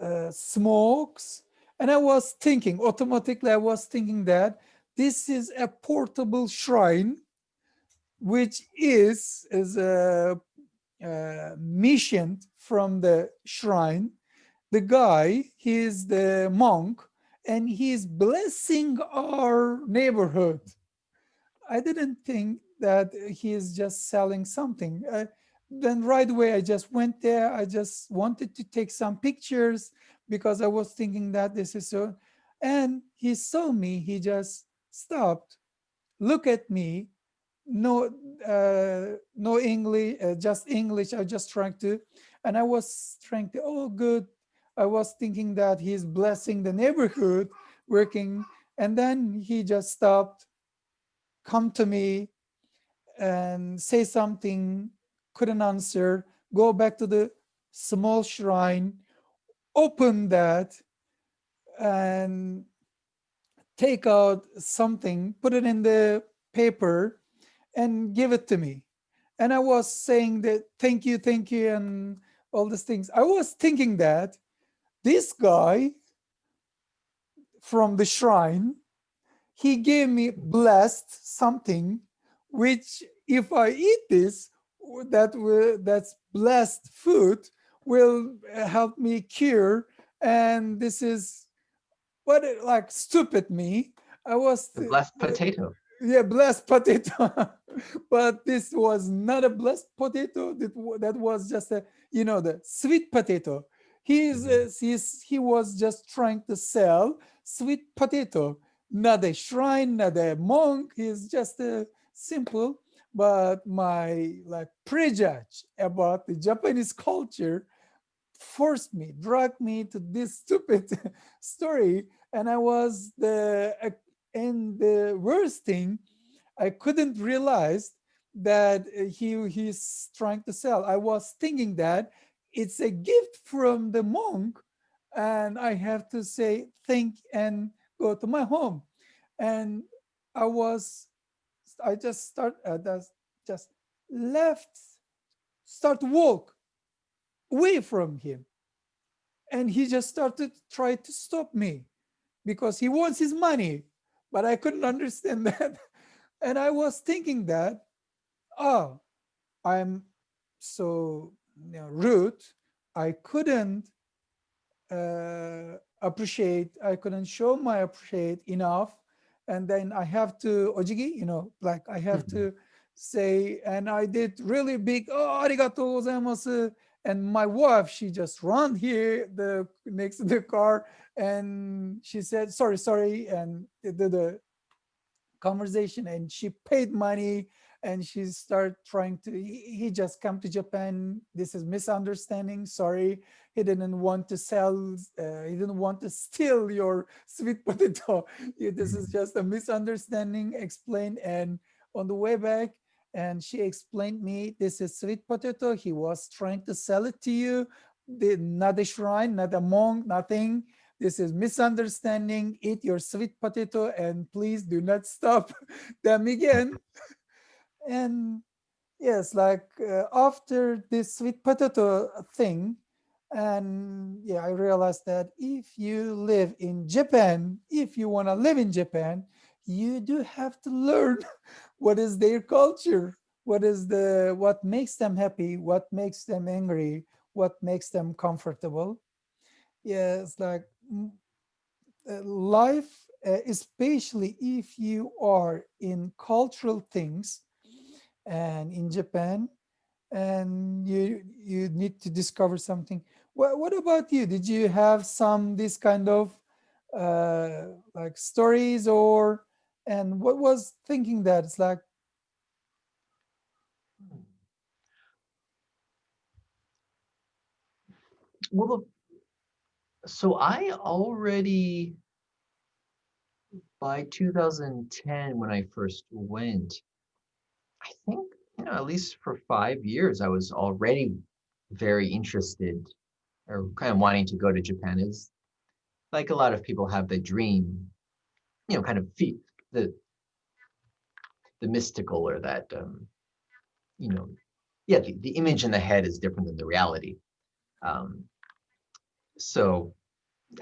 uh, smokes, and I was thinking, automatically I was thinking that this is a portable shrine, which is, is a, mission from the shrine. The guy, he is the monk, and he's blessing our neighborhood. I didn't think that he is just selling something. Uh, then right away, I just went there. I just wanted to take some pictures because I was thinking that this is so. And he saw me, he just stopped, look at me, no, uh, no English, uh, just English. I just trying to, and I was trying to, oh, good. I was thinking that he's blessing the neighborhood working. And then he just stopped, come to me and say something, couldn't answer, go back to the small shrine, open that and take out something, put it in the paper and give it to me. And I was saying that, thank you, thank you, and all these things. I was thinking that this guy from the shrine, he gave me blessed something, which if I eat this, that will, that's blessed food will uh, help me cure. And this is what it, like stupid me. I was the blessed uh, potato. Yeah, blessed [LAUGHS] potato. but this was not a blessed potato. That that was just a you know the sweet potato. He's, mm-hmm. uh, he's he was just trying to sell sweet potato, not a shrine, not a monk. He's just a simple. But my like prejudge about the Japanese culture forced me, dragged me to this [LAUGHS] stupid story. And I was the, and the worst thing, I couldn't realize that uh, he he's trying to sell. I was thinking that it's a gift from the monk and I have to say thank and go to my home. And I was, I just start, uh, just left, start walk away from him. And he just started try to stop me because he wants his money, but I couldn't understand [LAUGHS] that. And I was thinking that, oh, I'm so you know, rude. I couldn't uh, appreciate, I couldn't show my appreciate enough. And then I have to, ojigi, you know, like I have to mm-hmm. say, and I did really big, oh, arigatou gozaimasu. And my wife, she just ran here, the next to the car, and she said, sorry, sorry, and the, the conversation, and she paid money, and she started trying to, he, just come to Japan, this is misunderstanding, sorry, he didn't want to sell, uh, he didn't want to steal your sweet [LAUGHS] potato, this is mm-hmm. just a misunderstanding, explain, and on the way back, and she explained me this is sweet potato. He was trying to sell it to you. The, not a shrine not a monk nothing this is misunderstanding. Eat your sweet potato and please do not stop [LAUGHS] them again. And yes like uh, after this sweet potato thing and yeah i realized that if you live in japan if you want to live in japan you do have to learn [LAUGHS] what is their culture. What is the what makes them happy what makes them angry what makes them comfortable. Yeah like life uh, especially if you are in cultural things and in japan and you you need to discover something. What, what about you? Did you have some this kind of uh like stories or and what was thinking that it's like well so i already by 2010 when i first went i think you know at least for five years i was already very interested or kind of wanting to go to japan. Is like a lot of people have the dream you know kind of feet the the mystical or that um, you know yeah the, the image in the head is different than the reality. Um, so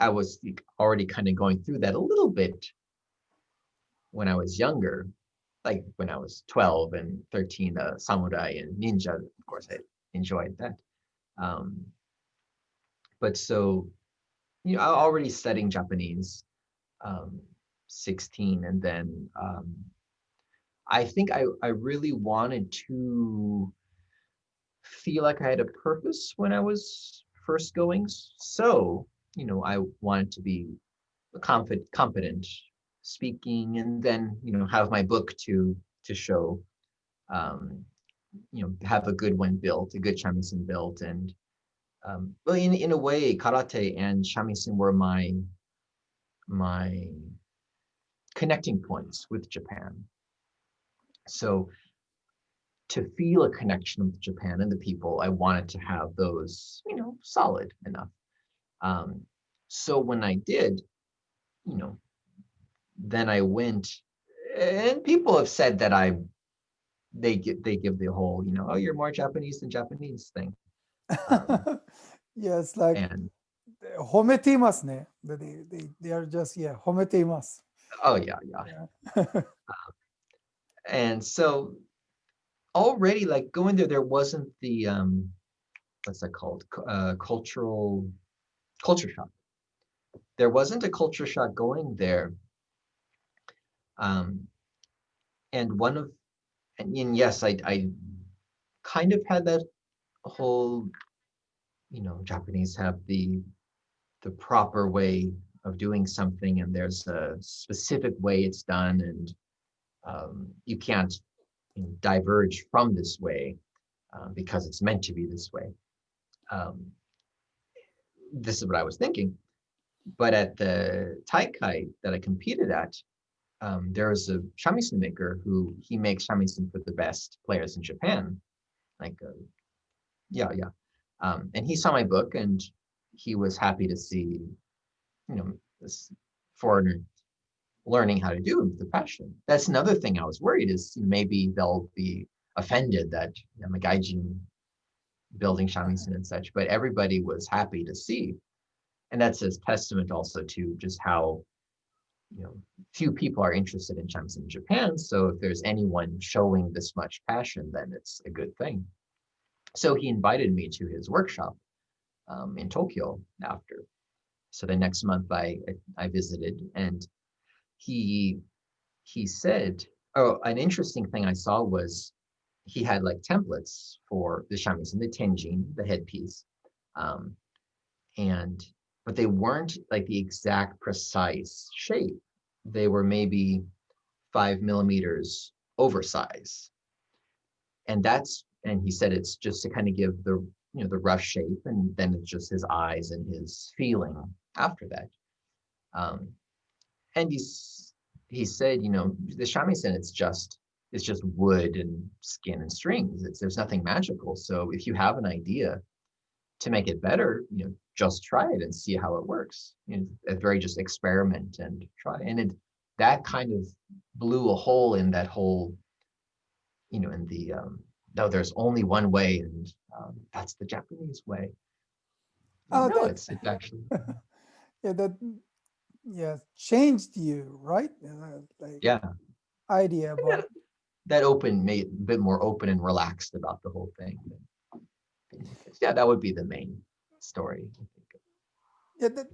i was already kind of going through that a little bit when i was younger like when i was 12 and 13 uh, samurai and ninja of course i enjoyed that um, but so you know I already studying japanese um, 16 and then um, I think I, I really wanted to feel like I had a purpose when I was first going. So, you know, I wanted to be confident, competent speaking and then, you know, have my book to to show, um, you know, have a good one built, a good shamisen built. And um, well, in, in a way, karate and shamisen were my, my connecting points with Japan. So to feel a connection with Japan and the people, I wanted to have those, you know, solid enough. Um, so when I did, you know, then I went, and people have said that I, they give they give the whole, you know, oh, you're more Japanese than Japanese thing. Um, yes, like and, hometimas ne. They, they they are just yeah hometimas. Oh yeah yeah. yeah. [LAUGHS] um, and so already like going there there wasn't the um what's that called? Uh, cultural culture shock. There wasn't a culture shock going there. Um and one of and, and yes i i kind of had that whole you know japanese have the the proper way of doing something and there's a specific way it's done and um, you can't diverge from this way uh, because it's meant to be this way. Um, this is what I was thinking. But at the Taikai that I competed at, um, there was a shamisen maker who he makes shamisen for the best players in Japan. Like, uh, yeah, yeah. Um, and he saw my book and he was happy to see, you know, this foreigner learning how to do with the passion. That's another thing I was worried is maybe they'll be offended that I'm a gaijin building shamisen and such, but everybody was happy to see. And that's a testament also to just how you know few people are interested in shamisen in Japan. So if there's anyone showing this much passion, then it's a good thing. So he invited me to his workshop um, in Tokyo after. So the next month I I visited and he he said oh an interesting thing i saw was he had like templates for the shamisen the tenjin the headpiece um and but they weren't like the exact precise shape. They were maybe five millimeters oversize and that's and he said it's just to kind of give the you know the rough shape and then it's just his eyes and his feeling after that. Um and he's he said, you know, the shamisen it's just it's just wood and skin and strings. It's there's nothing magical. So if you have an idea to make it better, you know, just try it and see how it works. You know, a very just experiment and try. And it that kind of blew a hole in that whole, you know, in the um, no, there's only one way, and um, that's the Japanese way. Oh, no, it's, it's actually [LAUGHS] yeah, that yeah changed you, right? Uh, like yeah. idea about that open made a bit more open and relaxed about the whole thing. Yeah, that would be the main story. Yeah, that,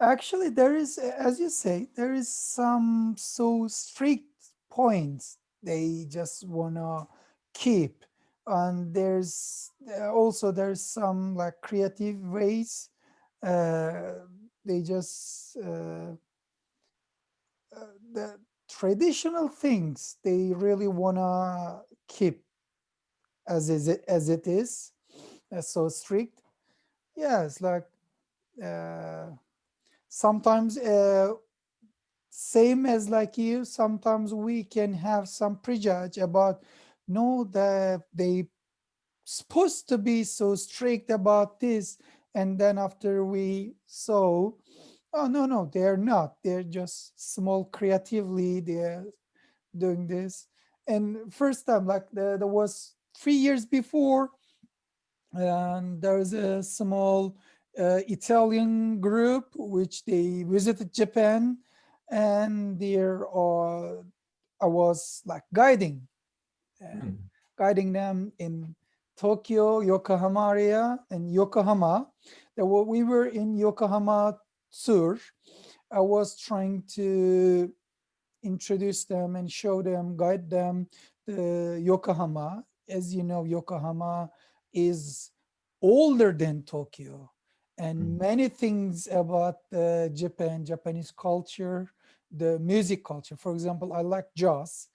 actually, there is, as you say, there is some so strict points they just wanna keep, and there's uh, also there's some like creative ways. Uh, they just uh, uh, the traditional things they really wanna keep as is it as it is, uh, so strict. Yeah, it's like uh, sometimes uh, same as like you sometimes we can have some prejudge about no that they supposed to be so strict about this and then after we saw oh no no they're not they're just small creatively they're doing this and first time like the, there was three years before and there's a small uh, Italian group which they visited Japan and there uh, I was like guiding uh, Hmm. guiding them in Tokyo, Yokohama area and Yokohama. Were, we were in Yokohama Sur. I was trying to introduce them and show them, guide them the Yokohama. As you know, Yokohama is older than Tokyo and Mm. many things about uh, Japan, Japanese culture, the music culture. For example, I like jazz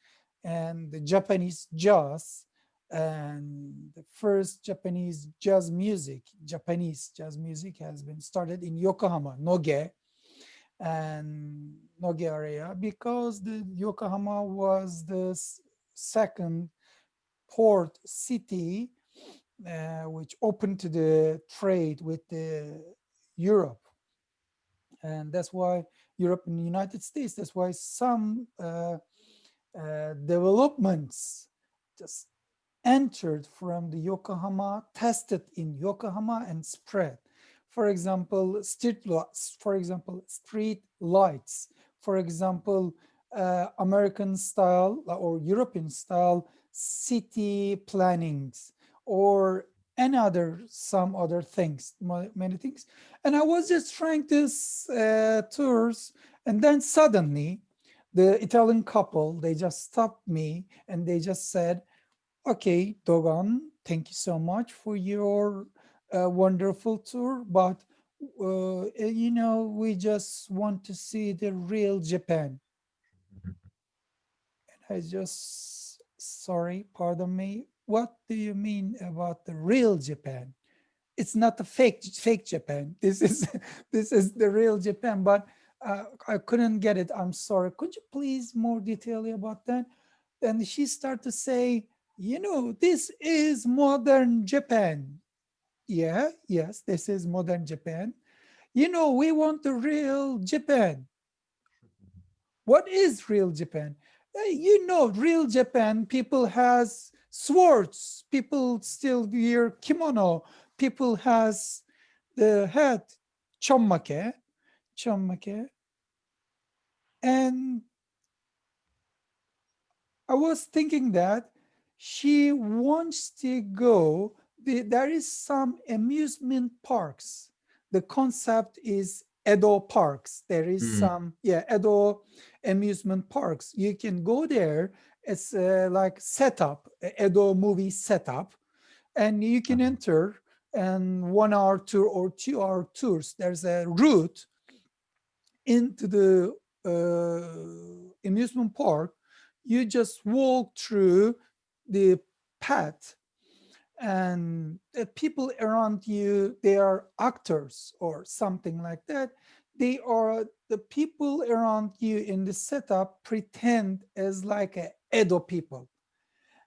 and the Japanese jazz and the first Japanese jazz music, Japanese jazz music has been started in Yokohama, Noge, and Noge area because the Yokohama was the second port city uh, which opened to the trade with the Europe. And that's why Europe and the United States, that's why some uh, uh, developments just entered from the Yokohama, tested in Yokohama and spread. For example, street lights, for example, street lights, for example, uh, American style or European style city plannings or any other, some other things, many things. And I was just trying this uh, tours and then suddenly the Italian couple, they just stopped me and they just said, okay, Dogan, thank you so much for your uh, wonderful tour, but uh, eh, you know, we just want to see the real Japan. And I just, sorry, pardon me. What do you mean about the real Japan? It's not the fake, fake Japan. This is, [LAUGHS] this is the real Japan, but uh, I couldn't get it. I'm sorry. Could you please more detail about that? And she started to say, you know, this is modern Japan. Yeah, yes, this is modern Japan. You know, we want the real Japan. What is real Japan? Eh, You know, real Japan, people has swords, people still wear kimono, people has the hat, chommake, chommake. And I was thinking that she wants to go, the, there is some amusement parks. The concept is Edo parks. There is Mm. some, yeah, Edo amusement parks. You can go there. It's uh, like setup, Edo movie setup, and you can Mhm. enter and one hour tour or two hour tours. There's a route into the uh, amusement park, you just walk through the path and the people around you, they are actors or something like that. They are the people around you in the setup pretend as like a Edo people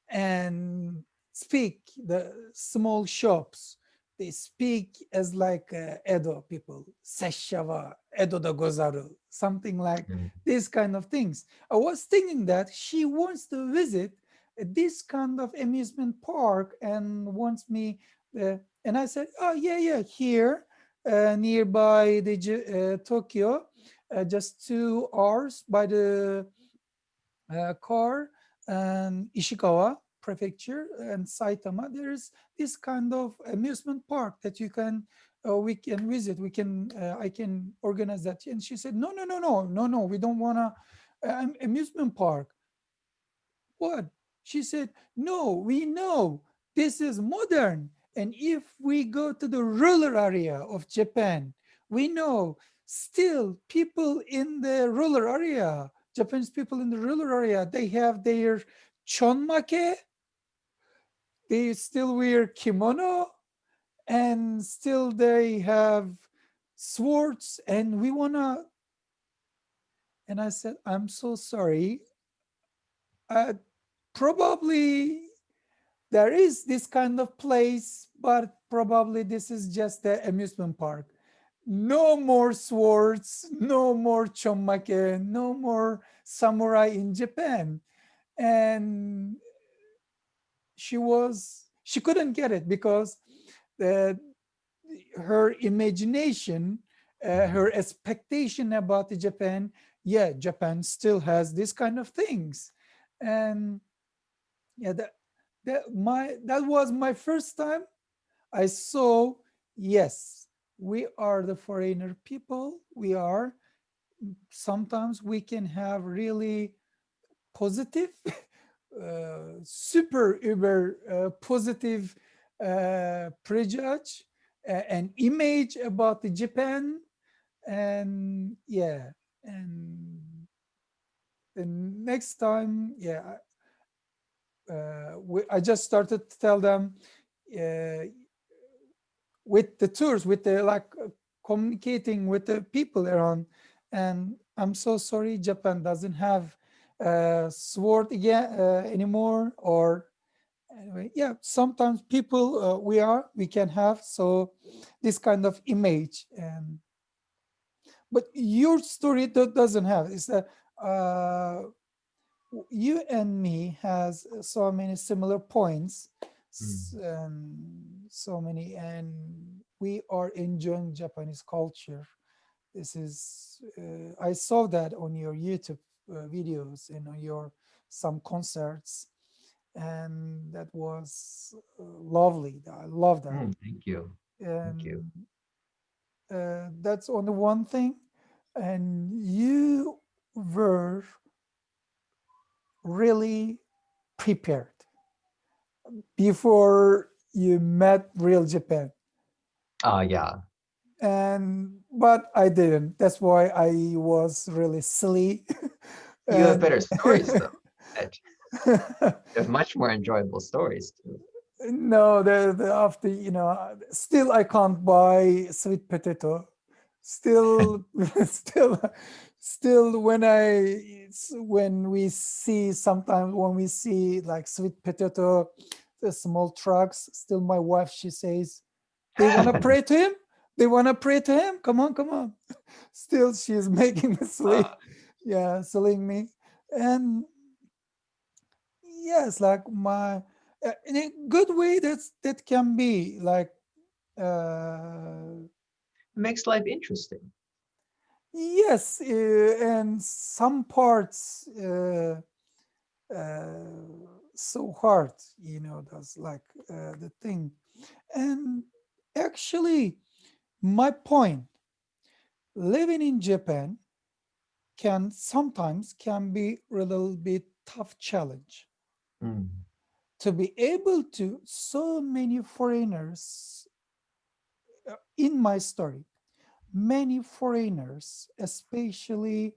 and speak the small shops they speak as like uh, Edo people, Seshawa, Edo da gozaru, something like Mm. these kind of things. I was thinking that she wants to visit this kind of amusement park and wants me, uh, and I said, oh yeah, yeah, here uh, nearby the uh, Tokyo, uh, just two hours by the uh, car and Ishikawa prefecture and Saitama, there's this kind of amusement park that you can uh, we can visit. We can I can organize that. And she said, no, no, no, no, no, no. We don't want to amusement park. What? She said, no, we know this is modern. And if we go to the rural area of Japan, we know still people in the rural area, Japanese people in the rural area, they have their chonmake, they still wear kimono, and still they have swords, and we wanna. And I said, I'm so sorry. Uh, probably there is this kind of place, but probably this is just the amusement park. No more swords, no more chonmake, no more samurai in Japan. And she was, she couldn't get it because the, her imagination, uh, her expectation about the Japan, yeah, Japan still has this kind of things. And yeah, that, that my that was my first time I saw, yes, we are the foreigner people. We are, sometimes we can have really positive, [LAUGHS] uh, super uber uh, positive uh, prejudge, image about the Japan, and yeah, and the next time, yeah, we, I just started to tell them uh, with the tours, with the like uh, communicating with the people around. And I'm so sorry, Japan doesn't have a sword again uh, anymore. Or anyway, yeah, sometimes people uh, we are we can have so this kind of image and but your story doesn't have that uh, you and me has so many similar points mm. and so many and we are enjoying Japanese culture. This is, uh, I saw that on your YouTube uh, videos and on your some concerts and that was uh, lovely. I love that. Mm, thank you. Thank you. Uh, that's on the one thing. And you were really prepared before you met real Japan. Uh, yeah. And, but I didn't. That's why I was really silly. you have [LAUGHS] better stories though. you have much more enjoyable stories too. No, the, the after, you know, still I can't buy sweet potato. Still, [LAUGHS] still, still when I, when we see sometimes when we see like sweet potato, the small trucks, still my wife, she says, they want to [LAUGHS] pray to him. They want to pray to him. Come on, come on. [LAUGHS] Still, she's [LAUGHS] making me sleep. Uh. Yeah, selling me. And yes, like my, uh, in a good way, that's that can be like. Uh, makes life interesting. Yes, uh, and some parts uh, uh, so hard, you know, that's like uh, the thing. And actually, my point, living in Japan can sometimes can be a little bit tough challenge. Mm. To be able to, so many foreigners in my story, many foreigners, especially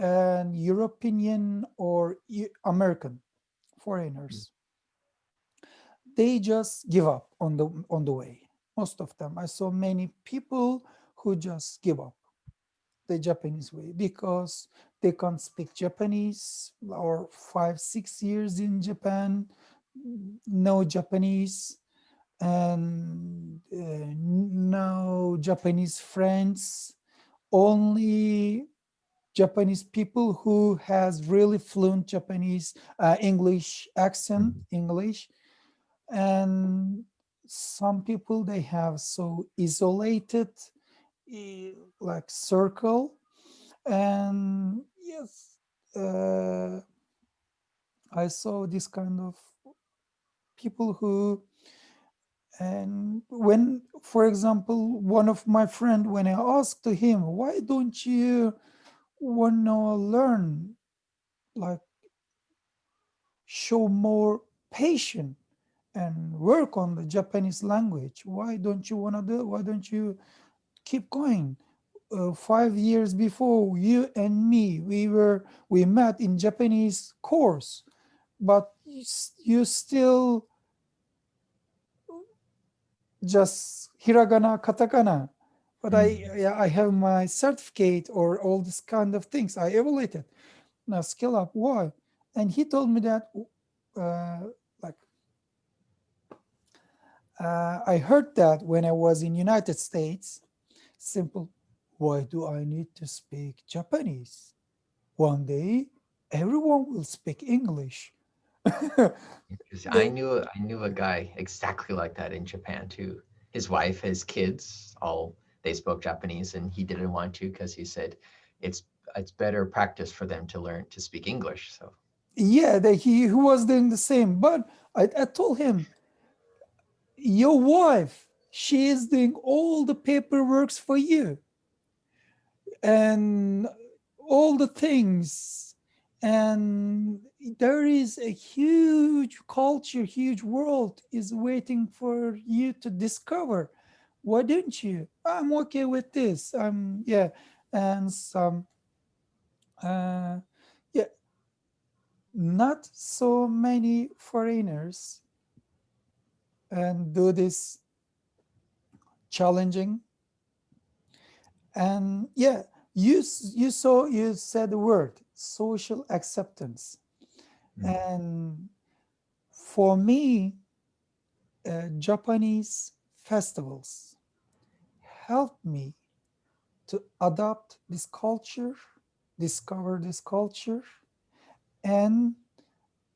uh, European or American foreigners, mm. they just give up on the on the way most of them. I saw many people who just give up the Japanese way because they can't speak Japanese or five, six years in Japan, no Japanese and uh, no Japanese friends, only Japanese people who has really fluent Japanese uh, English accent, mm-hmm. English, and some people they have so isolated like circle and yes uh, I saw this kind of people who and when for example one of my friend when I asked him why don't you want to learn like show more patience and work on the Japanese language. Why don't you want to do? Why don't you keep going? Uh, five years before you and me, we were we met in Japanese course, but you still just hiragana, katakana. But mm. I I have my certificate or all this kind of things. I evaluated. Now skill up. Why? And he told me that uh, like, uh, I heard that when I was in United States, simple, why do I need to speak Japanese? One day, everyone will speak English. [LAUGHS] I knew I knew a guy exactly like that in Japan too. His wife, his kids, all they spoke Japanese, and he didn't want to because he said it's it's better practice for them to learn to speak English. So yeah, that he, he was doing the same. But I, I told him your wife, she is doing all the paperwork for you. And all the things and there is a huge culture huge world is waiting for you to discover. Why didn't you? I'm okay with this. Um yeah and some uh yeah not so many foreigners and do this challenging. And yeah you you saw you said the word social acceptance mm. and for me uh, japanese festivals helped me to adopt this culture discover this culture and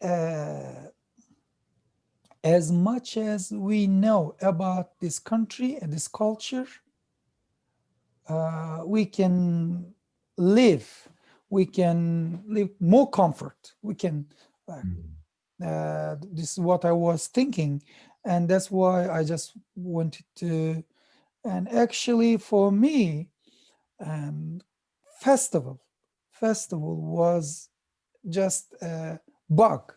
uh, as much as we know about this country and this culture uh, we can live, we can live more comfort. We can, uh, uh, this is what I was thinking. And that's why I just wanted to, and actually for me, um, festival, festival was just a bug,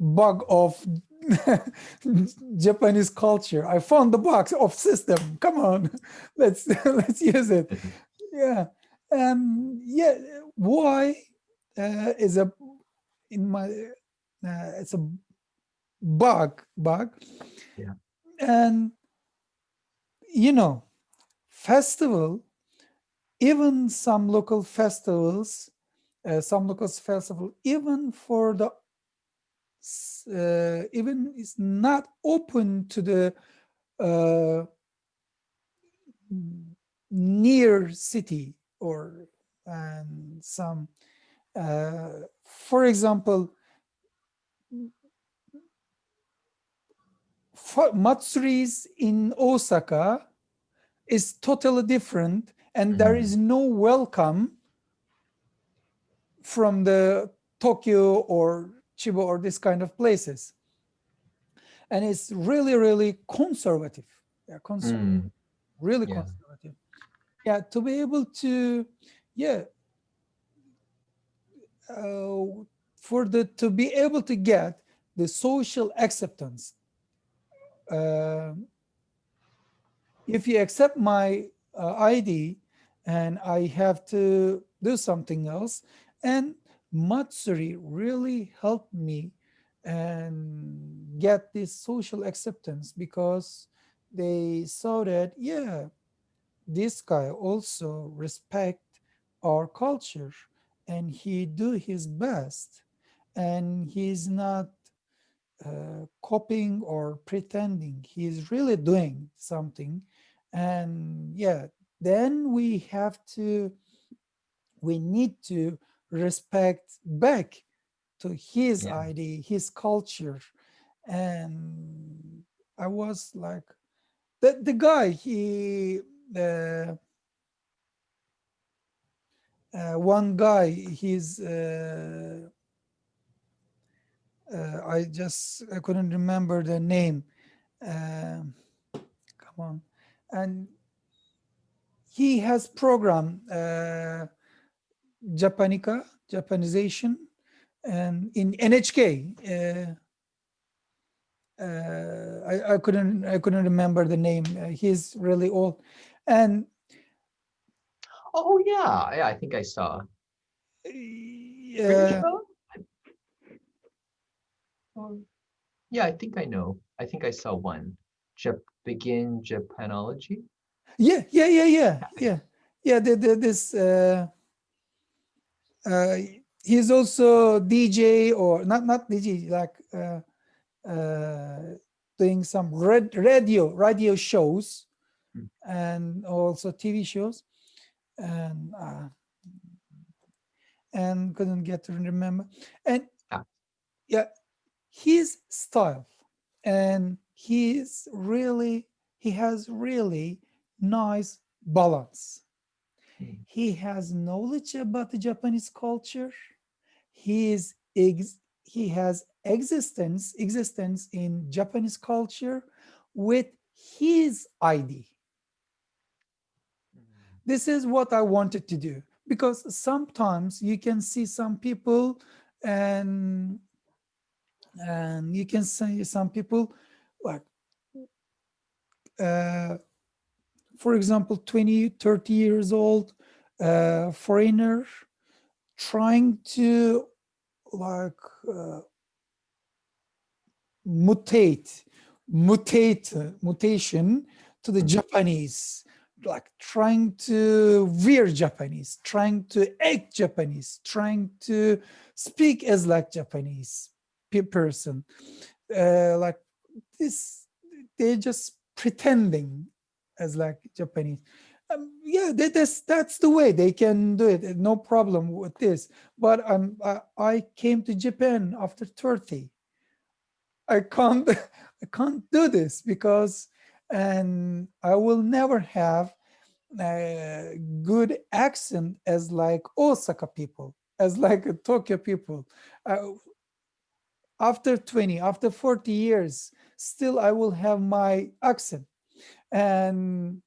bug of [LAUGHS] Japanese culture. I found the box of system. Come on, [LAUGHS] let's [LAUGHS] let's use it. Yeah, um, yeah. Why uh, is a in my uh, it's a bug bug. Yeah, and you know, festival. Even some local festivals, uh, some local festival, even for the uh, even is not open to the uh, near city or and some uh, for example matsuris in Osaka is totally different and mm. there mm-hmm. is no welcome from the Tokyo or Chiba or this kind of places. And it's really, really conservative. Yeah, conservative. Mm. Really yeah. conservative. Yeah, to be able to, yeah, uh, for the to be able to get the social acceptance. Uh, if you accept my uh, ID and I have to do something else, and Matsuri really helped me and get this social acceptance because they saw that, yeah, this guy also respect our culture and he do his best and he's not uh, copying or pretending he's really doing something and yeah then we have to we need to respect back to his yeah. ID, his culture. And I was like, the, the guy, he, uh, one guy, he's, uh, uh, I just, I couldn't remember the name. Um, come on. And he has program uh, Japanica, Japanization, and in NHK. Uh, uh, I, I couldn't I couldn't remember the name. Uh, he's really old, and oh yeah, yeah, I think I saw. Yeah. Um, yeah, I think I know. I think I saw one. Jap begin Japanology. Yeah, yeah, yeah, yeah, yeah, yeah. The, the, this uh, uh, he's also DJ or not not DJ like uh, uh, doing some red radio radio shows mm. and also TV shows and uh, and couldn't get to remember and ah. yeah his style and he's really he has really nice balance Hmm. He has knowledge about the Japanese culture. He is he has existence existence in Japanese culture with his ID. This is what I wanted to do. Because sometimes you can see some people and and you can see some people like uh, for example 20 30 years old uh, foreigner trying to like uh, mutate mutate mutation to the Japanese like trying to wear Japanese, trying to act Japanese, trying to speak as like Japanese person. Uh, like this, they're just pretending as like Japanese. Um, yeah, that, that's that's the way they can do it. No problem with this. But um, I, I came to Japan after 30. I can't [LAUGHS] I can't do this because and I will never have a good accent as like Osaka people, as like [LAUGHS] Tokyo people. Uh, after 20, after 40 years, still I will have my accent. And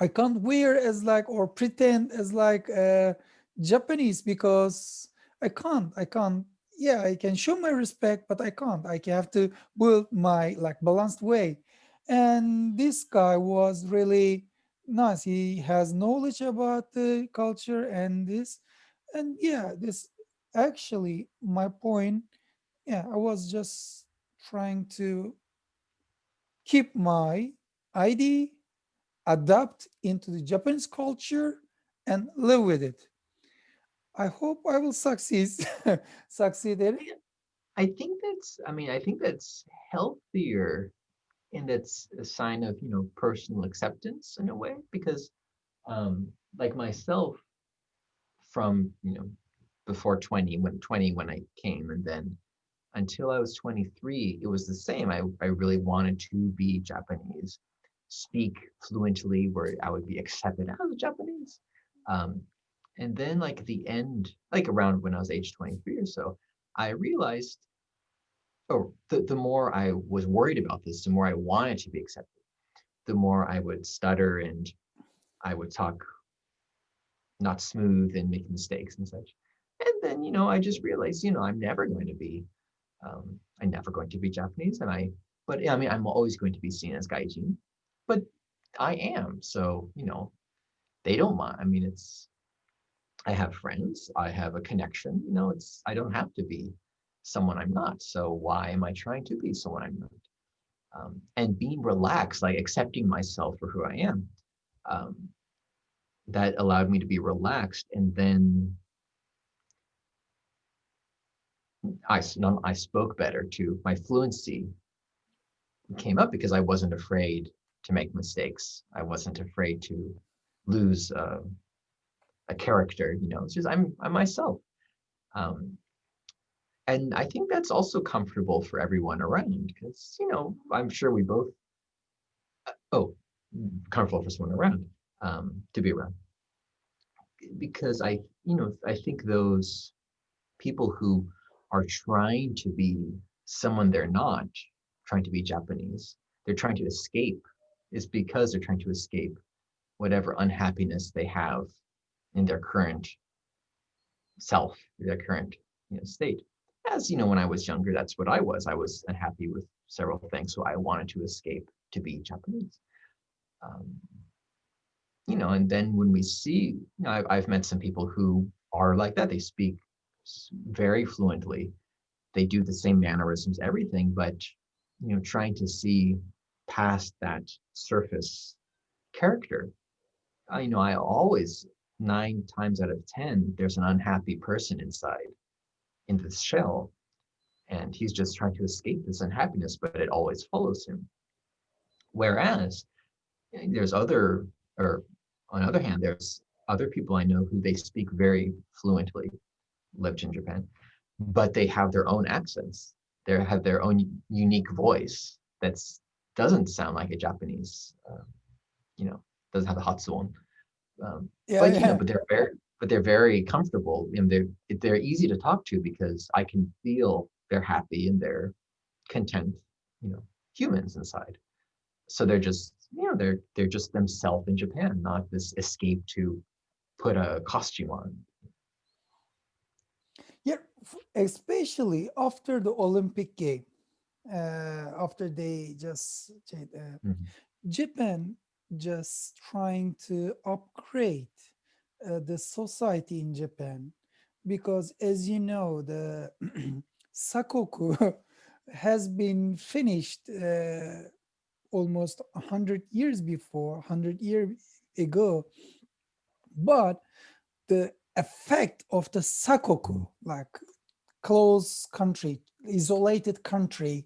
I can't wear as like or pretend as like uh, Japanese because I can't, I can't. Yeah, I can show my respect, but I can't. I have to build my like balanced way. And this guy was really nice. He has knowledge about the culture and this. And yeah, this actually my point. Yeah, I was just trying to keep my ID, adapt into the Japanese culture and live with it. I hope I will succeed. [LAUGHS] succeed. I think that's, I mean, I think that's healthier and it's a sign of you know personal acceptance in a way because um like myself from you know before 20 when 20 when i came and then until i was 23 it was the same. I, I really wanted to be japanese speak fluently where i would be accepted as a japanese. Um, and then like the end like around when i was age 23 or so i realized oh, the, the more I was worried about this, the more I wanted to be accepted, the more I would stutter and I would talk not smooth and make mistakes and such. And then, you know, I just realized, you know, I'm never going to be, um, I'm never going to be Japanese. And I, but I mean, I'm always going to be seen as Gaijin, but I am. So, you know, they don't mind. I mean, it's, I have friends, I have a connection, you know, it's, I don't have to be someone I'm not. So why am I trying to be someone I'm not? Um, and being relaxed, like accepting myself for who I am, um, that allowed me to be relaxed. And then I, I spoke better too. My fluency came up because I wasn't afraid to make mistakes. I wasn't afraid to lose uh, a character. You know, it's just I'm I'm myself. Um, and I think that's also comfortable for everyone around because, you know, I'm sure we both, uh, oh, comfortable for someone around um, to be around. Because I, you know, I think those people who are trying to be someone they're not, trying to be Japanese, they're trying to escape, is because they're trying to escape whatever unhappiness they have in their current self, their current you know, state as you know, when I was younger, that's what I was. I was unhappy with several things, so I wanted to escape to be Japanese. Um, you know, and then when we see, you know, I've, I've met some people who are like that. They speak very fluently. They do the same mannerisms, everything, but you know, trying to see past that surface character. Uh, you know, I always nine times out of ten, there's an unhappy person inside in this shell and he's just trying to escape this unhappiness but it always follows him. Whereas there's other or on the other hand there's other people i know who they speak very fluently lived in japan but they have their own accents. They have their own unique voice that's doesn't sound like a japanese uh, you know doesn't have the hatsuon um, yeah, but yeah. you know but they're very but they're very comfortable and they're they're easy to talk to because I can feel they're happy and they're content, you know, humans inside. So they're just, you know, they're they're just themselves in Japan, not this escape to put a costume on. Yeah, especially after the Olympic game, uh, after they just uh, mm -hmm. Japan just trying to upgrade uh, the society in Japan. Because as you know the [CLEARS THROAT] sakoku [LAUGHS] has been finished uh, almost 100 years before 100 years ago. But the effect of the sakoku like close country isolated country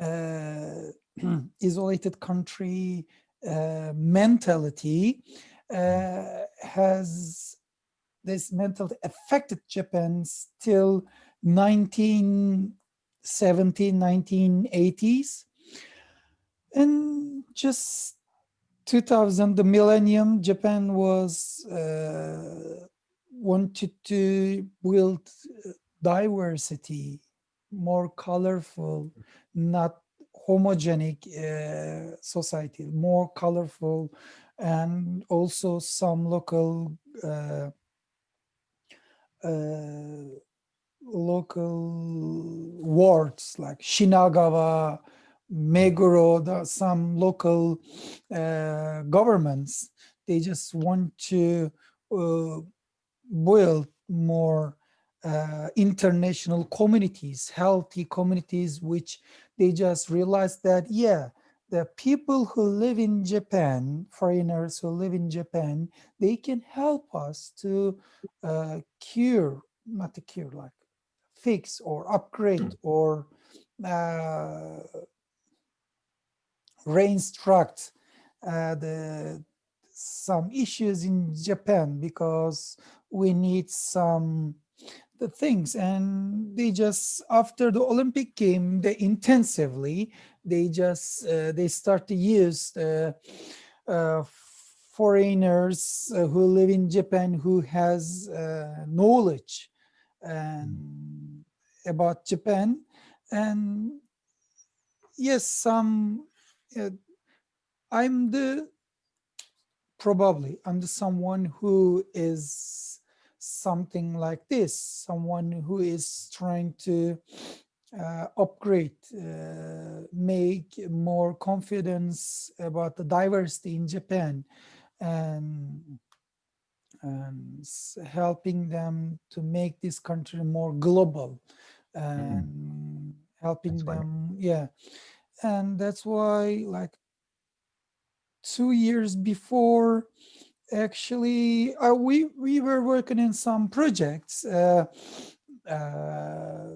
uh, [CLEARS THROAT] isolated country uh, mentality has this mentality affected Japan still 1970, 1980s. And just 2000, the millennium, Japan was uh, wanted to build diversity, more colorful, not homogenic uh, society, more colorful, and also some local uh, uh, local wards like Shinagawa, Meguro, some local uh, governments, they just want to uh, build more uh, international communities, healthy communities, which they just realized that, yeah, the people who live in Japan, foreigners who live in Japan, they can help us to uh, cure, not to cure, like fix or upgrade hmm. or uh, reinstruct uh, the some issues in Japan because we need some the things and they just after the olympic game they intensively they just uh, they start to use uh, uh, foreigners uh, who live in japan who has uh, knowledge and about japan. And yes some uh, i'm the probably i'm the someone who is something like this, someone who is trying to uh, upgrade, uh, make more confidence about the diversity in Japan and, and helping them to make this country more global and mm. helping that's them, funny. yeah. And that's why like two years before actually uh, we we were working in some projects uh, uh,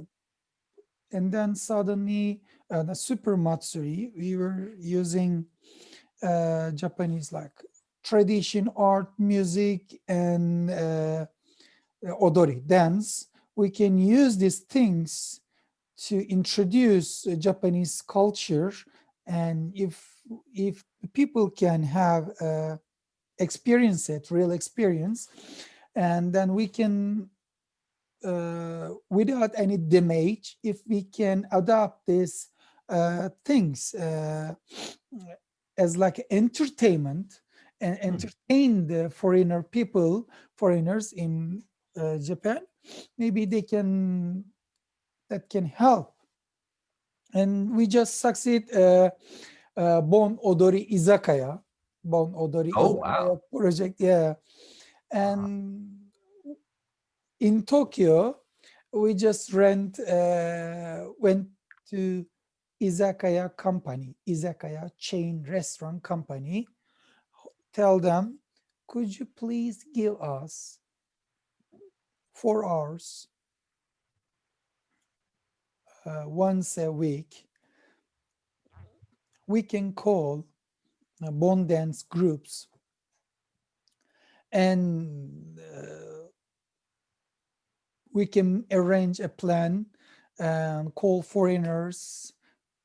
and then suddenly uh, the super matsuri we were using uh, japanese like tradition art music and odori dance. We can use these things to introduce japanese culture and if if people can have experience it, real experience, and then we can, uh, without any damage, if we can adopt these uh, things uh, as like entertainment and hmm. entertain the foreigner people, foreigners in uh, Japan, maybe they can, that can help. And we just succeed uh, uh, Bon Odori Izakaya, Bon Odori oh, wow. project. Yeah. And wow. in Tokyo, we just rent, uh, went to Izakaya company, Izakaya chain restaurant company, tell them, could you please give us four hours uh, once a week, we can call uh, Bon dance groups. And uh, we can arrange a plan and call foreigners,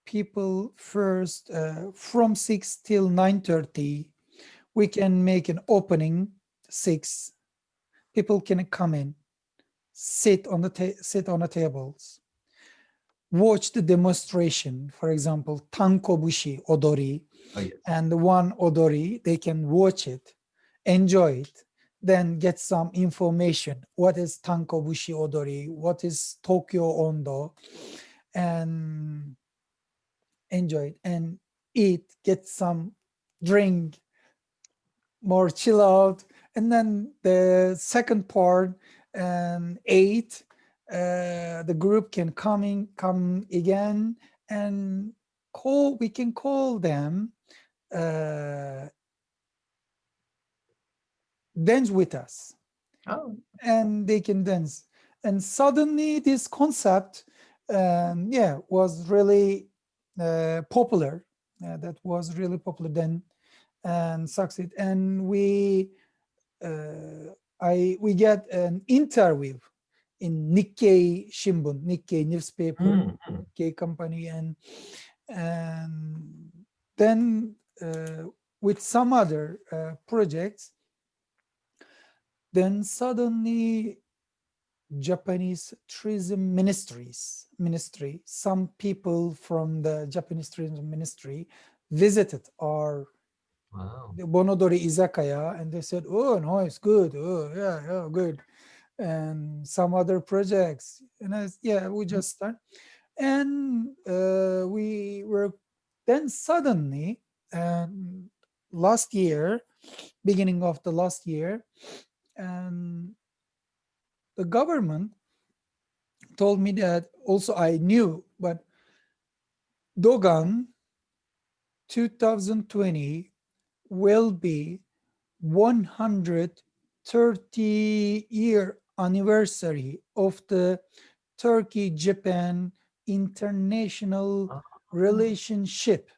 people first uh, from 6 till 9.30. We can make an opening 6. People can come in, sit on the sit on the tables, watch the demonstration, for example, Tankobushi Odori, oh, yes. and one Odori, they can watch it, enjoy it. then get some information. What is Tankobushi Odori? What is Tokyo Ondo? And enjoy it and eat, get some drink, more chill out. And then the second part, and eight, uh, the group can coming come again and call. We can call them uh, dance with us, Oh, and they can dance. And suddenly, this concept, um, yeah, was really uh, popular. Uh, that was really popular then, and succeed. And we, uh, I, we get an interview in Nikkei Shimbun, Nikkei newspaper, mm, mm. Nikkei company, and and then with some other uh, projects, then suddenly Japanese tourism ministries ministry, some people from the Japanese tourism ministry visited our wow. the Bon Odori Izakaya and they said, oh, no, it's good. Oh, yeah, yeah, good. And some other projects. And I, yeah, we just start. And uh, we were then suddenly, um, last year, beginning of the last year, and the government told me that also I knew, but Dogan 2020 will be 130 year anniversary of the Turkey Japan international Oh. relationship.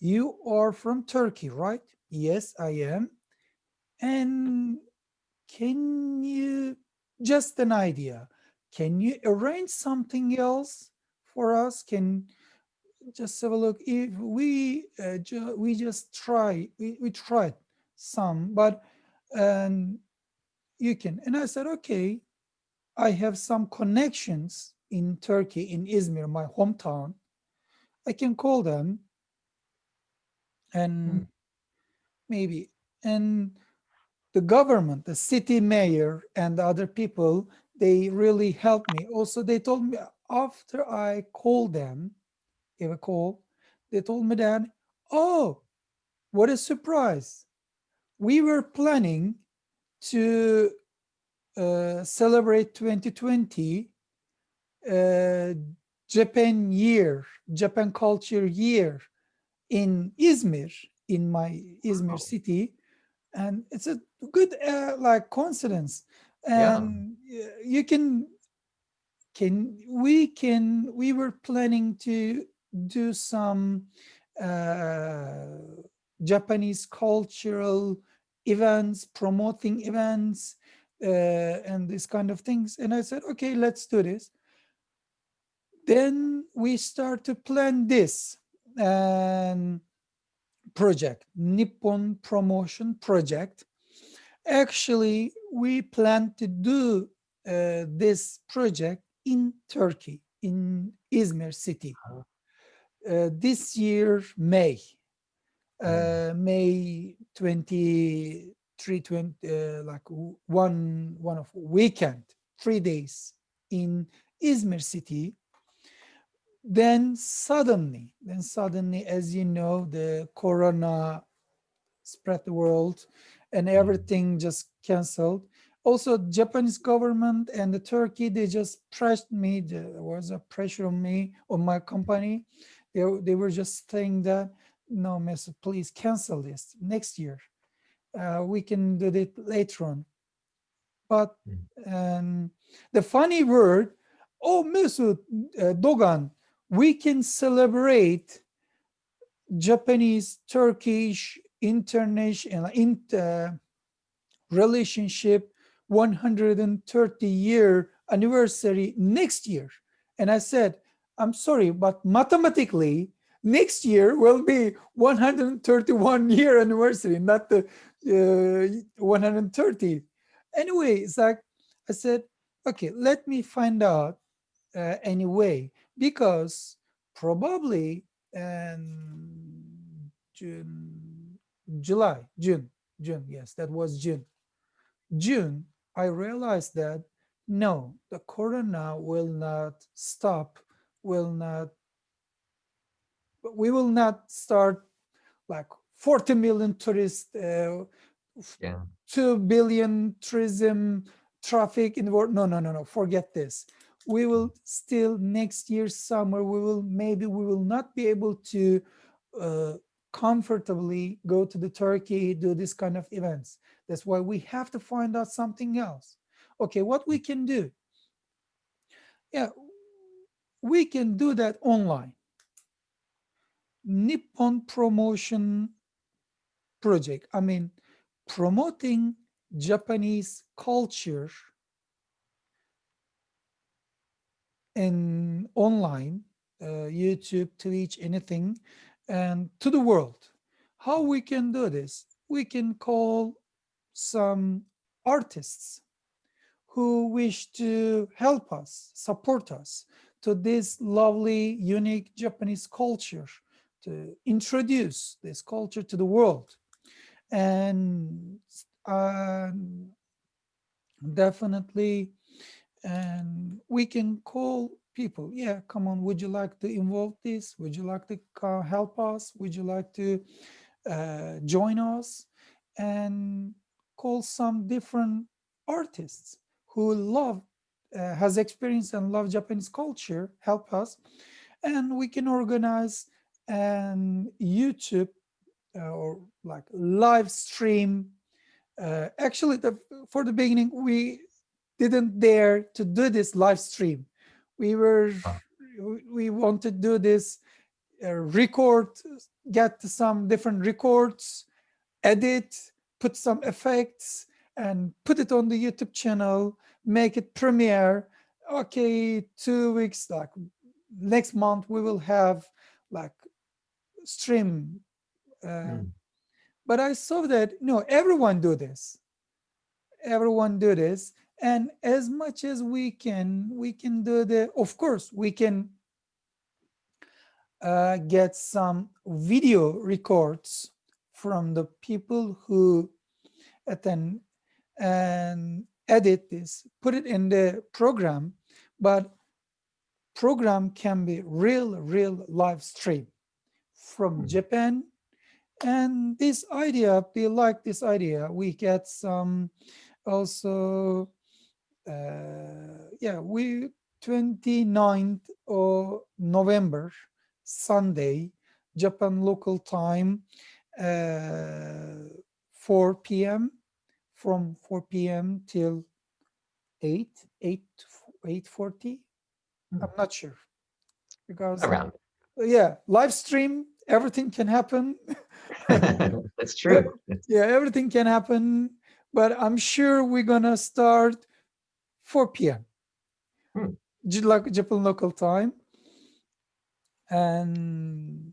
You are from Turkey, right? Yes, I am. And can you just an idea? Can you arrange something else for us? Can just have a look if we uh, ju- we just try we, we tried some but um you can and i said okay i have some connections in turkey in izmir my hometown i can call them and maybe and the government the city mayor and other people they really helped me also they told me after i called them gave a call, they told me that, oh, what a surprise. We were planning to uh, celebrate 2020 uh, Japan year, Japan culture year in Izmir, in my Izmir city. And it's a good uh, like coincidence. And y- you can can we can we were planning to do some uh, Japanese cultural events, promoting events, uh, and this kind of things. And I said, okay, let's do this. Then we start to plan this um, project, Nippon Promotion Project. Actually, we plan to do uh, this project in Turkey, in Izmir city. Uh, this year, May, uh, May 23, 20, uh, like one, one of weekend, three days in Izmir city. Then suddenly, then suddenly, as you know, the Corona spread the world and everything just canceled. Also japanese government and the turkey they just pressed me there was a pressure on me on my company. They, they were just saying that no Mr. please cancel this next year. Uh, we can do it later on. But um, the funny word oh Mesut uh, dogan we can celebrate japanese turkish international inter relationship 130 year anniversary next year. And I said, I'm sorry, but mathematically, next year will be 131 year anniversary, not the uh, 130. Anyway, like I said, okay, let me find out uh, anyway, because probably um, June, July, June, June, yes, that was June. June, I realized that no, the corona will not stop, will not, we will not start like 40 million tourists, uh, Yeah. 2 billion tourism traffic in the world. No, no, no, no, forget this. We will still next year summer, we will maybe we will not be able to uh, comfortably go to the Turkey, do this kind of events. That's why we have to find out something else. Okay, what we can do? Yeah, we can do that online. Nippon promotion project. I mean, promoting Japanese culture in online, uh, YouTube, Twitch, anything, and to the world. How we can do this? We can call some artists who wish to help us, support us to this lovely, unique Japanese culture, to introduce this culture to the world. And um, definitely, and we can call people, yeah, come on, would you like to involve this? Would you like to help us? Would you like to uh, join us? And call some different artists who love, uh, has experience and love Japanese culture, help us. And we can organize an YouTube uh, or like live stream. Uh, actually, the, for the beginning, we didn't dare to do this live stream. We were, we want to do this uh, record, get some different records, edit, put some effects, and put it on the YouTube channel, make it premiere. Okay, two weeks, like next month, we will have like stream. Uh, mm. But I saw that, no, everyone do this. Everyone do this. And as much as we can, we can do the, of course, we can uh, get some video records from the people who attend and edit this, put it in the program, but program can be real, real live stream from hmm. Japan. And this idea, we like this idea. We get some also, yeah, we 29th of November, Sunday, Japan local time, uh, 4 p.m from 4 p.m. till 8, 8, 8.40. I'm hmm. not sure because around. Yeah, live stream, everything can happen. [LAUGHS] That's true. [LAUGHS] yeah, everything can happen, but I'm sure we're gonna start 4 p.m. Hmm. Japan local time. And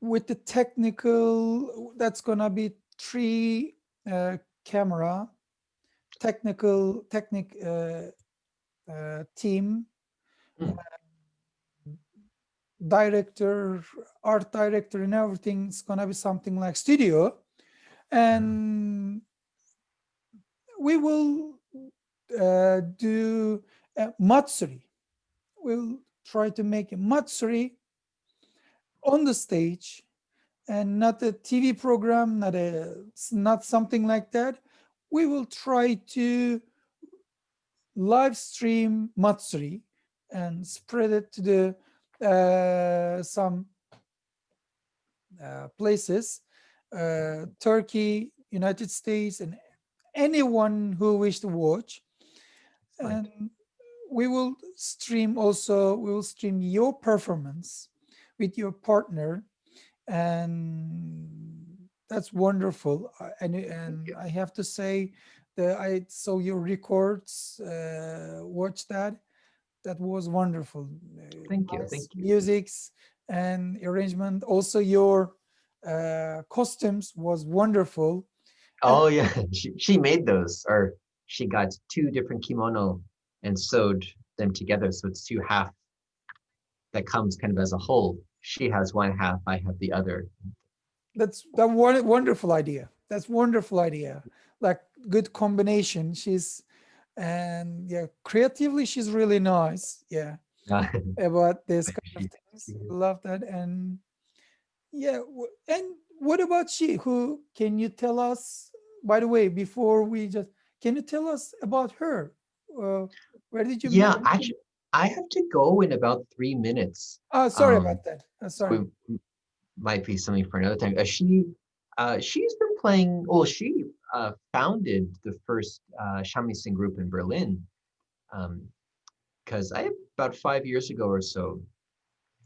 with the technical, that's gonna be three uh, camera, technical technic uh, uh, team, mm. director, art director, and everything. It's gonna be something like studio, and we will uh, do a matsuri. We'll try to make a matsuri on the stage and not a TV program, not a not something like that. We will try to live stream Matsuri and spread it to the uh, some uh, places, uh, Turkey, United States, and anyone who wish to watch. Right. And we will stream also, we will stream your performance with your partner and that's wonderful. And and I have to say that I saw your records, uh, watch that. That was wonderful. Thank you. Nice thank you. Musics and arrangement. Also, your uh, costumes was wonderful. Oh and yeah, [LAUGHS] she she made those, or she got two different kimono and sewed them together, so it's two half that comes kind of as a whole she has one half, I have the other. That's that one wonderful idea. That's wonderful idea. Like good combination. She's and yeah, creatively she's really nice. Yeah, [LAUGHS] about this kind of things. Love that and yeah, and what about she? Who can you tell us? By the way, before we just can you tell us about her? Uh, where did you? Yeah, actually, I have to go in about three minutes. Oh, sorry um, about that. Uh, sorry. might be something for another time. Uh, she, uh, she's been playing. Well, she uh, founded the first uh, shamisen group in Berlin. Because um, I about five years ago or so,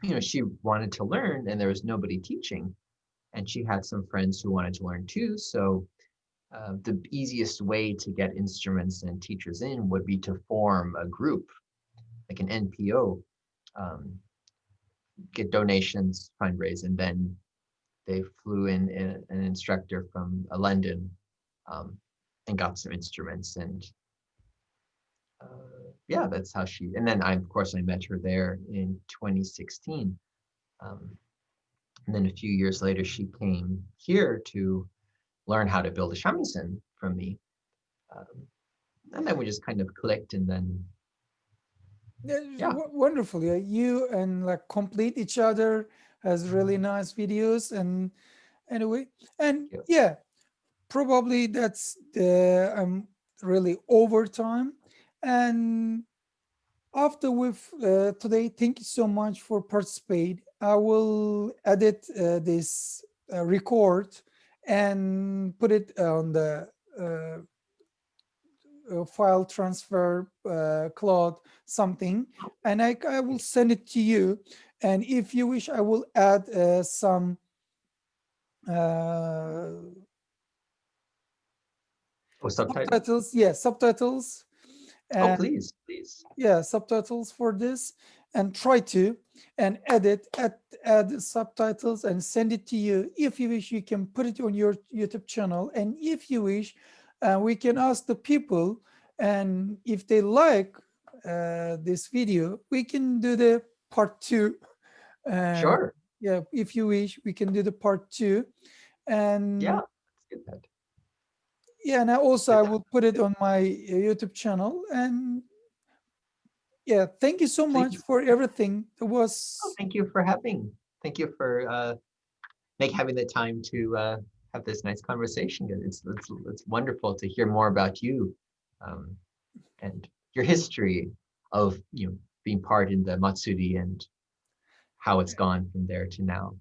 you know, she wanted to learn, and there was nobody teaching, and she had some friends who wanted to learn too. So uh, the easiest way to get instruments and teachers in would be to form a group, like an NPO, um, get donations, fundraise, and then they flew in an instructor from uh, London um, and got some instruments and uh, yeah, that's how she, and then I, of course, I met her there in 2016. Um, and then a few years later, she came here to learn how to build a shamisen from me. Um, and then we just kind of clicked and then yeah. wonderful yeah you and like complete each other has really mm-hmm. nice videos and anyway and yeah, yeah probably that's the i'm really over time and after with uh, today thank you so much for participate i will edit uh, this uh, record and put it on the uh, uh, file transfer uh, cloud something. And I, I will send it to you. And if you wish I will add uh, some uh, oh, subtitles. subtitles yeah subtitles. Oh, and, oh please please. yeah subtitles for this and try to and edit add, add subtitles and send it to you. If you wish you can put it on your youtube channel. And if you wish uh, we can ask the people and if they like uh, this video we can do the part two. And sure. yeah if you wish we can do the part two. And yeah yeah and I also I will put it on my uh, YouTube channel. And yeah thank you so much you. for everything. It was oh, thank you for having thank you for uh make having the time to uh have this nice conversation. It's it's, it's wonderful to hear more about you um and your history of you know being part in the matsuri and how it's gone from there to now.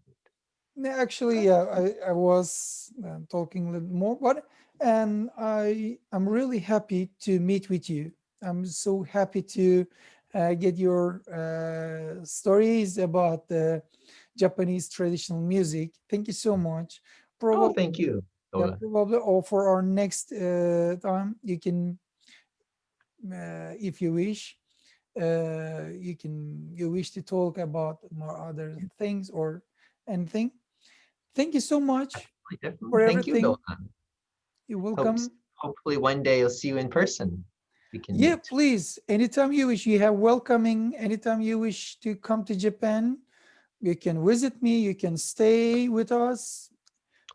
Actually yeah i i was uh, talking a little more but and i i'm really happy to meet with you I'm so happy to uh, get your uh, stories about the Japanese traditional music. Thank you so much. Probably, oh, thank you. Yeah, probably, or for our next uh, time, you can, uh, if you wish, uh, you can, you wish to talk about more other things or anything. Thank you so much for Thank everything. You, You're welcome. hopefully one day I'll see you in person we can yeah meet. please. Anytime you wish. You have welcoming. Anytime you wish to come to japan you can visit me. You can stay with us.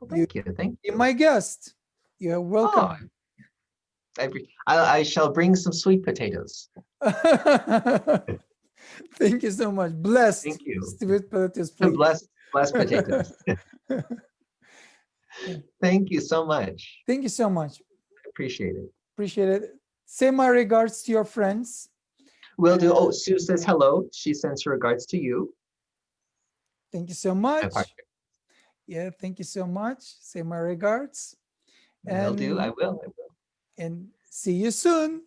Well, thank you, you. thank you. my guest. You're welcome. Oh, I, I, I shall bring some sweet potatoes. [LAUGHS] Thank you so much. Blessed. Thank you. Sweet potatoes please. blessed blessed [LAUGHS] potatoes. Thank you so much. Thank you so much. Appreciate it. Appreciate it Say my regards to your friends. Will do. Oh, uh, Sue says hello. She sends her regards to you. Thank you so much. Yeah, thank you so much. Say my regards. And, will do. I will. I will. And see you soon.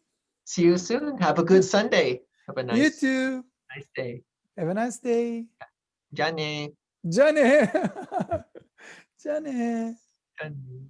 See you soon. Have a good Sunday. Have a nice. You too. Nice day. Have a nice day. Jane. Jane. [LAUGHS] Jane. Jane.